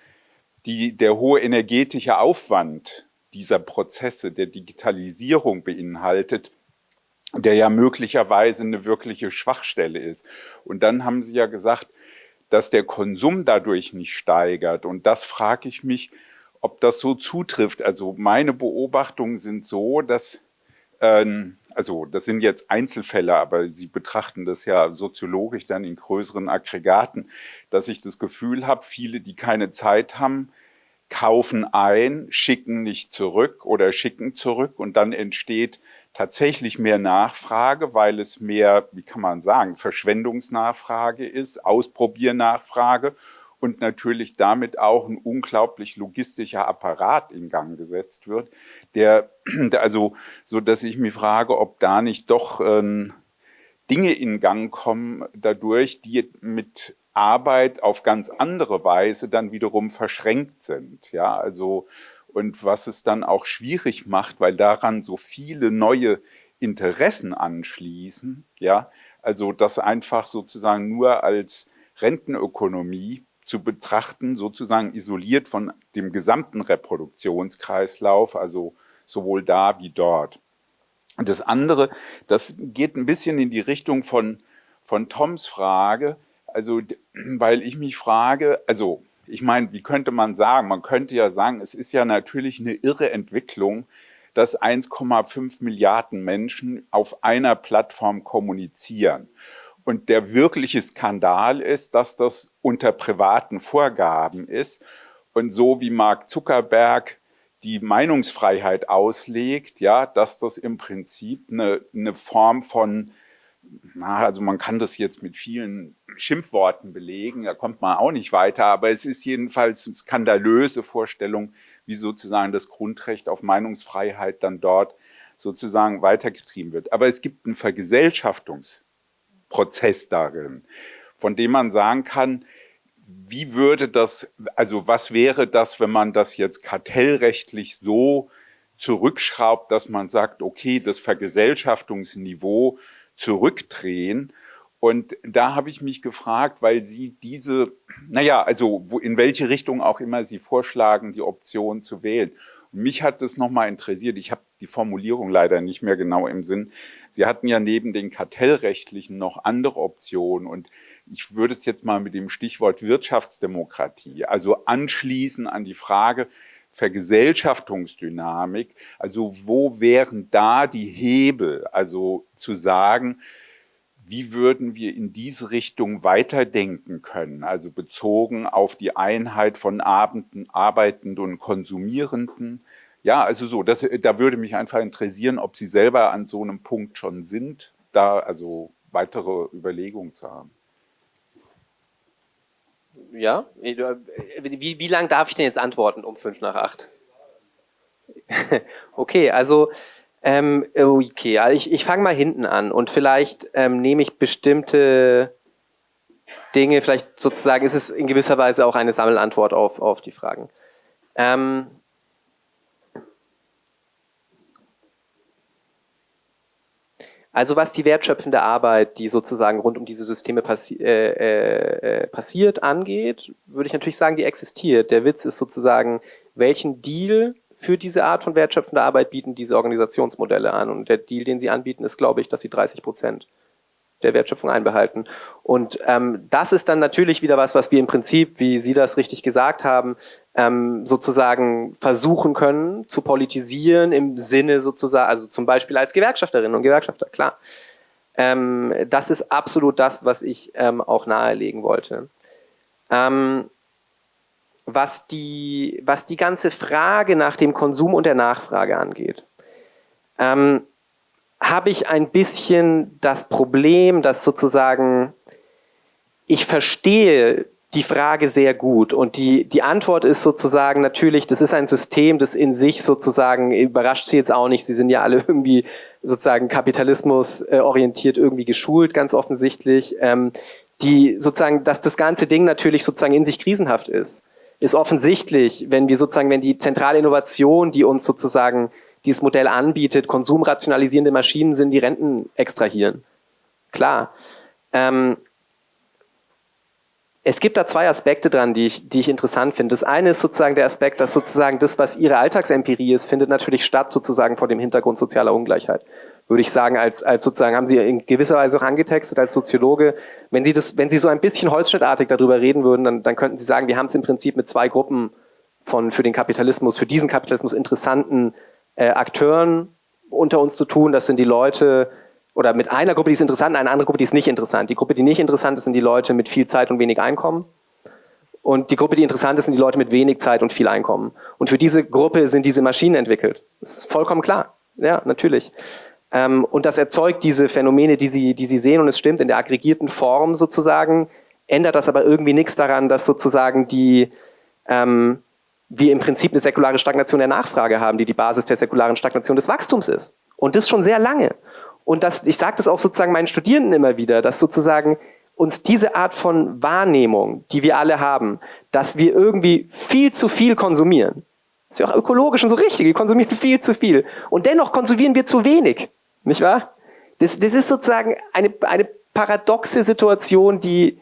die, der hohe energetische Aufwand dieser Prozesse der Digitalisierung beinhaltet, der ja möglicherweise eine wirkliche Schwachstelle ist. Und dann haben Sie ja gesagt, dass der Konsum dadurch nicht steigert. Und das frage ich mich, ob das so zutrifft. Also meine Beobachtungen sind so, dass ähm, also das sind jetzt Einzelfälle, aber Sie betrachten das ja soziologisch dann in größeren Aggregaten, dass ich das Gefühl habe, viele, die keine Zeit haben, kaufen ein, schicken nicht zurück oder schicken zurück und dann entsteht tatsächlich mehr Nachfrage, weil es mehr, wie kann man sagen, Verschwendungsnachfrage ist, Ausprobiernachfrage und natürlich damit auch ein unglaublich logistischer Apparat in Gang gesetzt wird, der, also, so dass ich mich frage, ob da nicht doch ähm, Dinge in Gang kommen dadurch, die mit Arbeit auf ganz andere Weise dann wiederum verschränkt sind. Ja, also, und was es dann auch schwierig macht, weil daran so viele neue Interessen anschließen, ja, also das einfach sozusagen nur als Rentenökonomie zu betrachten, sozusagen isoliert von dem gesamten Reproduktionskreislauf, also sowohl da wie dort. Und das andere, das geht ein bisschen in die Richtung von, von Toms Frage, also weil ich mich frage, also ich meine, wie könnte man sagen? Man könnte ja sagen, es ist ja natürlich eine irre Entwicklung, dass 1,5 Milliarden Menschen auf einer Plattform kommunizieren. Und der wirkliche Skandal ist, dass das unter privaten Vorgaben ist. Und so wie Mark Zuckerberg die Meinungsfreiheit auslegt, ja, dass das im Prinzip eine, eine Form von, na, also man kann das jetzt mit vielen Schimpfworten belegen, da kommt man auch nicht weiter, aber es ist jedenfalls eine skandalöse Vorstellung, wie sozusagen das Grundrecht auf Meinungsfreiheit dann dort sozusagen weitergetrieben wird. Aber es gibt einen Vergesellschaftungs- Prozess darin, von dem man sagen kann, wie würde das, also was wäre das, wenn man das jetzt kartellrechtlich so zurückschraubt, dass man sagt, okay, das Vergesellschaftungsniveau zurückdrehen. Und da habe ich mich gefragt, weil Sie diese, naja, also in welche Richtung auch immer Sie vorschlagen, die Option zu wählen. Mich hat das nochmal interessiert, ich habe die Formulierung leider nicht mehr genau im Sinn. Sie hatten ja neben den kartellrechtlichen noch andere Optionen. Und ich würde es jetzt mal mit dem Stichwort Wirtschaftsdemokratie, also anschließen an die Frage Vergesellschaftungsdynamik, also wo wären da die Hebel, also zu sagen, wie würden wir in diese Richtung weiterdenken können, also bezogen auf die Einheit von Arbeitenden und Konsumierenden. Ja, also so, das, da würde mich einfach interessieren, ob Sie selber an so einem Punkt schon sind, da also weitere Überlegungen zu haben. Ja, wie, wie lange darf ich denn jetzt antworten um fünf nach acht? okay, also ähm, okay, also ich, ich fange mal hinten an und vielleicht ähm, nehme ich bestimmte Dinge, vielleicht sozusagen ist es in gewisser Weise auch eine Sammelantwort auf, auf die Fragen. Ähm, Also was die wertschöpfende Arbeit, die sozusagen rund um diese Systeme passi äh, äh, äh, passiert, angeht, würde ich natürlich sagen, die existiert. Der Witz ist sozusagen, welchen Deal für diese Art von wertschöpfender Arbeit bieten diese Organisationsmodelle an. Und der Deal, den sie anbieten, ist, glaube ich, dass sie 30 Prozent der Wertschöpfung einbehalten. Und ähm, das ist dann natürlich wieder was, was wir im Prinzip, wie Sie das richtig gesagt haben, ähm, sozusagen versuchen können zu politisieren im Sinne sozusagen, also zum Beispiel als Gewerkschafterinnen und Gewerkschafter, klar. Ähm, das ist absolut das, was ich ähm, auch nahelegen wollte. Ähm, was die, was die ganze Frage nach dem Konsum und der Nachfrage angeht, ähm, habe ich ein bisschen das Problem, dass sozusagen ich verstehe die Frage sehr gut. Und die, die Antwort ist sozusagen natürlich, das ist ein System, das in sich sozusagen, überrascht Sie jetzt auch nicht, Sie sind ja alle irgendwie sozusagen Kapitalismus äh, orientiert irgendwie geschult, ganz offensichtlich, ähm, die sozusagen, dass das ganze Ding natürlich sozusagen in sich krisenhaft ist ist offensichtlich, wenn wir sozusagen, wenn die zentrale Innovation, die uns sozusagen dieses Modell anbietet, konsumrationalisierende Maschinen sind, die Renten extrahieren. Klar. Ähm, es gibt da zwei Aspekte dran, die ich, die ich interessant finde. Das eine ist sozusagen der Aspekt, dass sozusagen das, was Ihre Alltagsempirie ist, findet natürlich statt sozusagen vor dem Hintergrund sozialer Ungleichheit würde ich sagen, als, als sozusagen, haben Sie in gewisser Weise auch angetextet als Soziologe. Wenn Sie das, wenn Sie so ein bisschen holzschnittartig darüber reden würden, dann, dann könnten Sie sagen, wir haben es im Prinzip mit zwei Gruppen von für den Kapitalismus, für diesen Kapitalismus interessanten äh, Akteuren unter uns zu tun. Das sind die Leute, oder mit einer Gruppe, die ist interessant, eine andere Gruppe, die ist nicht interessant. Die Gruppe, die nicht interessant ist, sind die Leute mit viel Zeit und wenig Einkommen. Und die Gruppe, die interessant ist, sind die Leute mit wenig Zeit und viel Einkommen. Und für diese Gruppe sind diese Maschinen entwickelt. Das ist vollkommen klar. Ja, natürlich. Ähm, und das erzeugt diese Phänomene, die Sie, die Sie sehen, und es stimmt, in der aggregierten Form sozusagen, ändert das aber irgendwie nichts daran, dass sozusagen die, ähm, wir im Prinzip eine säkulare Stagnation der Nachfrage haben, die die Basis der säkularen Stagnation des Wachstums ist. Und das schon sehr lange. Und das, ich sage das auch sozusagen meinen Studierenden immer wieder, dass sozusagen uns diese Art von Wahrnehmung, die wir alle haben, dass wir irgendwie viel zu viel konsumieren, ist ja auch ökologisch und so richtig, wir konsumieren viel zu viel und dennoch konsumieren wir zu wenig, nicht wahr? Das, das ist sozusagen eine, eine paradoxe Situation, die,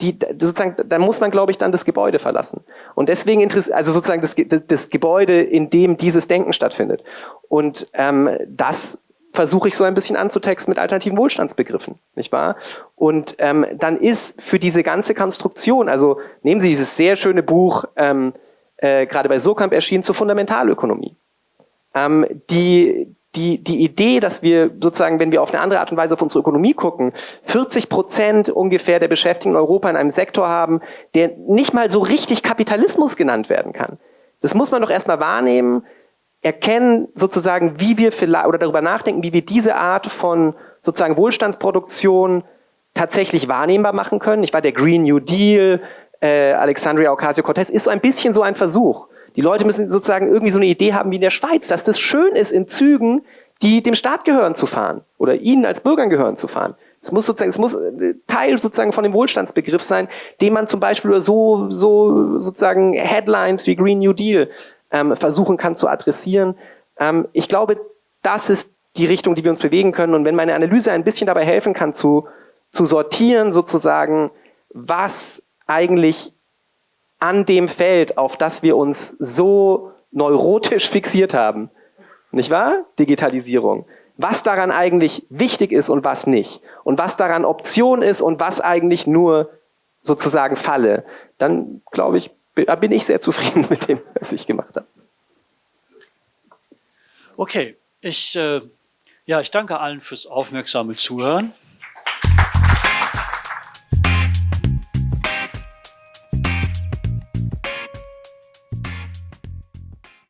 die sozusagen, da muss man, glaube ich, dann das Gebäude verlassen. Und deswegen interessiert, also sozusagen das, das Gebäude, in dem dieses Denken stattfindet. Und ähm, das versuche ich so ein bisschen anzutexten mit alternativen Wohlstandsbegriffen, nicht wahr? Und ähm, dann ist für diese ganze Konstruktion, also nehmen Sie dieses sehr schöne Buch, ähm, äh, gerade bei Sokamp erschienen, zur Fundamentalökonomie. Ähm, die, die, die Idee, dass wir sozusagen, wenn wir auf eine andere Art und Weise auf unsere Ökonomie gucken, 40 Prozent ungefähr der Beschäftigten in Europa in einem Sektor haben, der nicht mal so richtig Kapitalismus genannt werden kann. Das muss man doch erstmal wahrnehmen, erkennen sozusagen, wie wir vielleicht, oder darüber nachdenken, wie wir diese Art von sozusagen Wohlstandsproduktion tatsächlich wahrnehmbar machen können. Ich war der Green New Deal, äh, Alexandria Ocasio-Cortez, ist so ein bisschen so ein Versuch. Die Leute müssen sozusagen irgendwie so eine Idee haben wie in der Schweiz, dass das schön ist, in Zügen, die dem Staat gehören, zu fahren oder ihnen als Bürgern gehören zu fahren. Es muss sozusagen, es muss äh, Teil sozusagen von dem Wohlstandsbegriff sein, den man zum Beispiel so, so sozusagen Headlines wie Green New Deal ähm, versuchen kann zu adressieren. Ähm, ich glaube, das ist die Richtung, die wir uns bewegen können. Und wenn meine Analyse ein bisschen dabei helfen kann, zu, zu sortieren sozusagen, was eigentlich an dem Feld, auf das wir uns so neurotisch fixiert haben, nicht wahr? Digitalisierung. Was daran eigentlich wichtig ist und was nicht. Und was daran Option ist und was eigentlich nur sozusagen Falle. Dann, glaube ich, bin ich sehr zufrieden mit dem, was ich gemacht habe. Okay, ich, äh, ja, ich danke allen fürs aufmerksame Zuhören.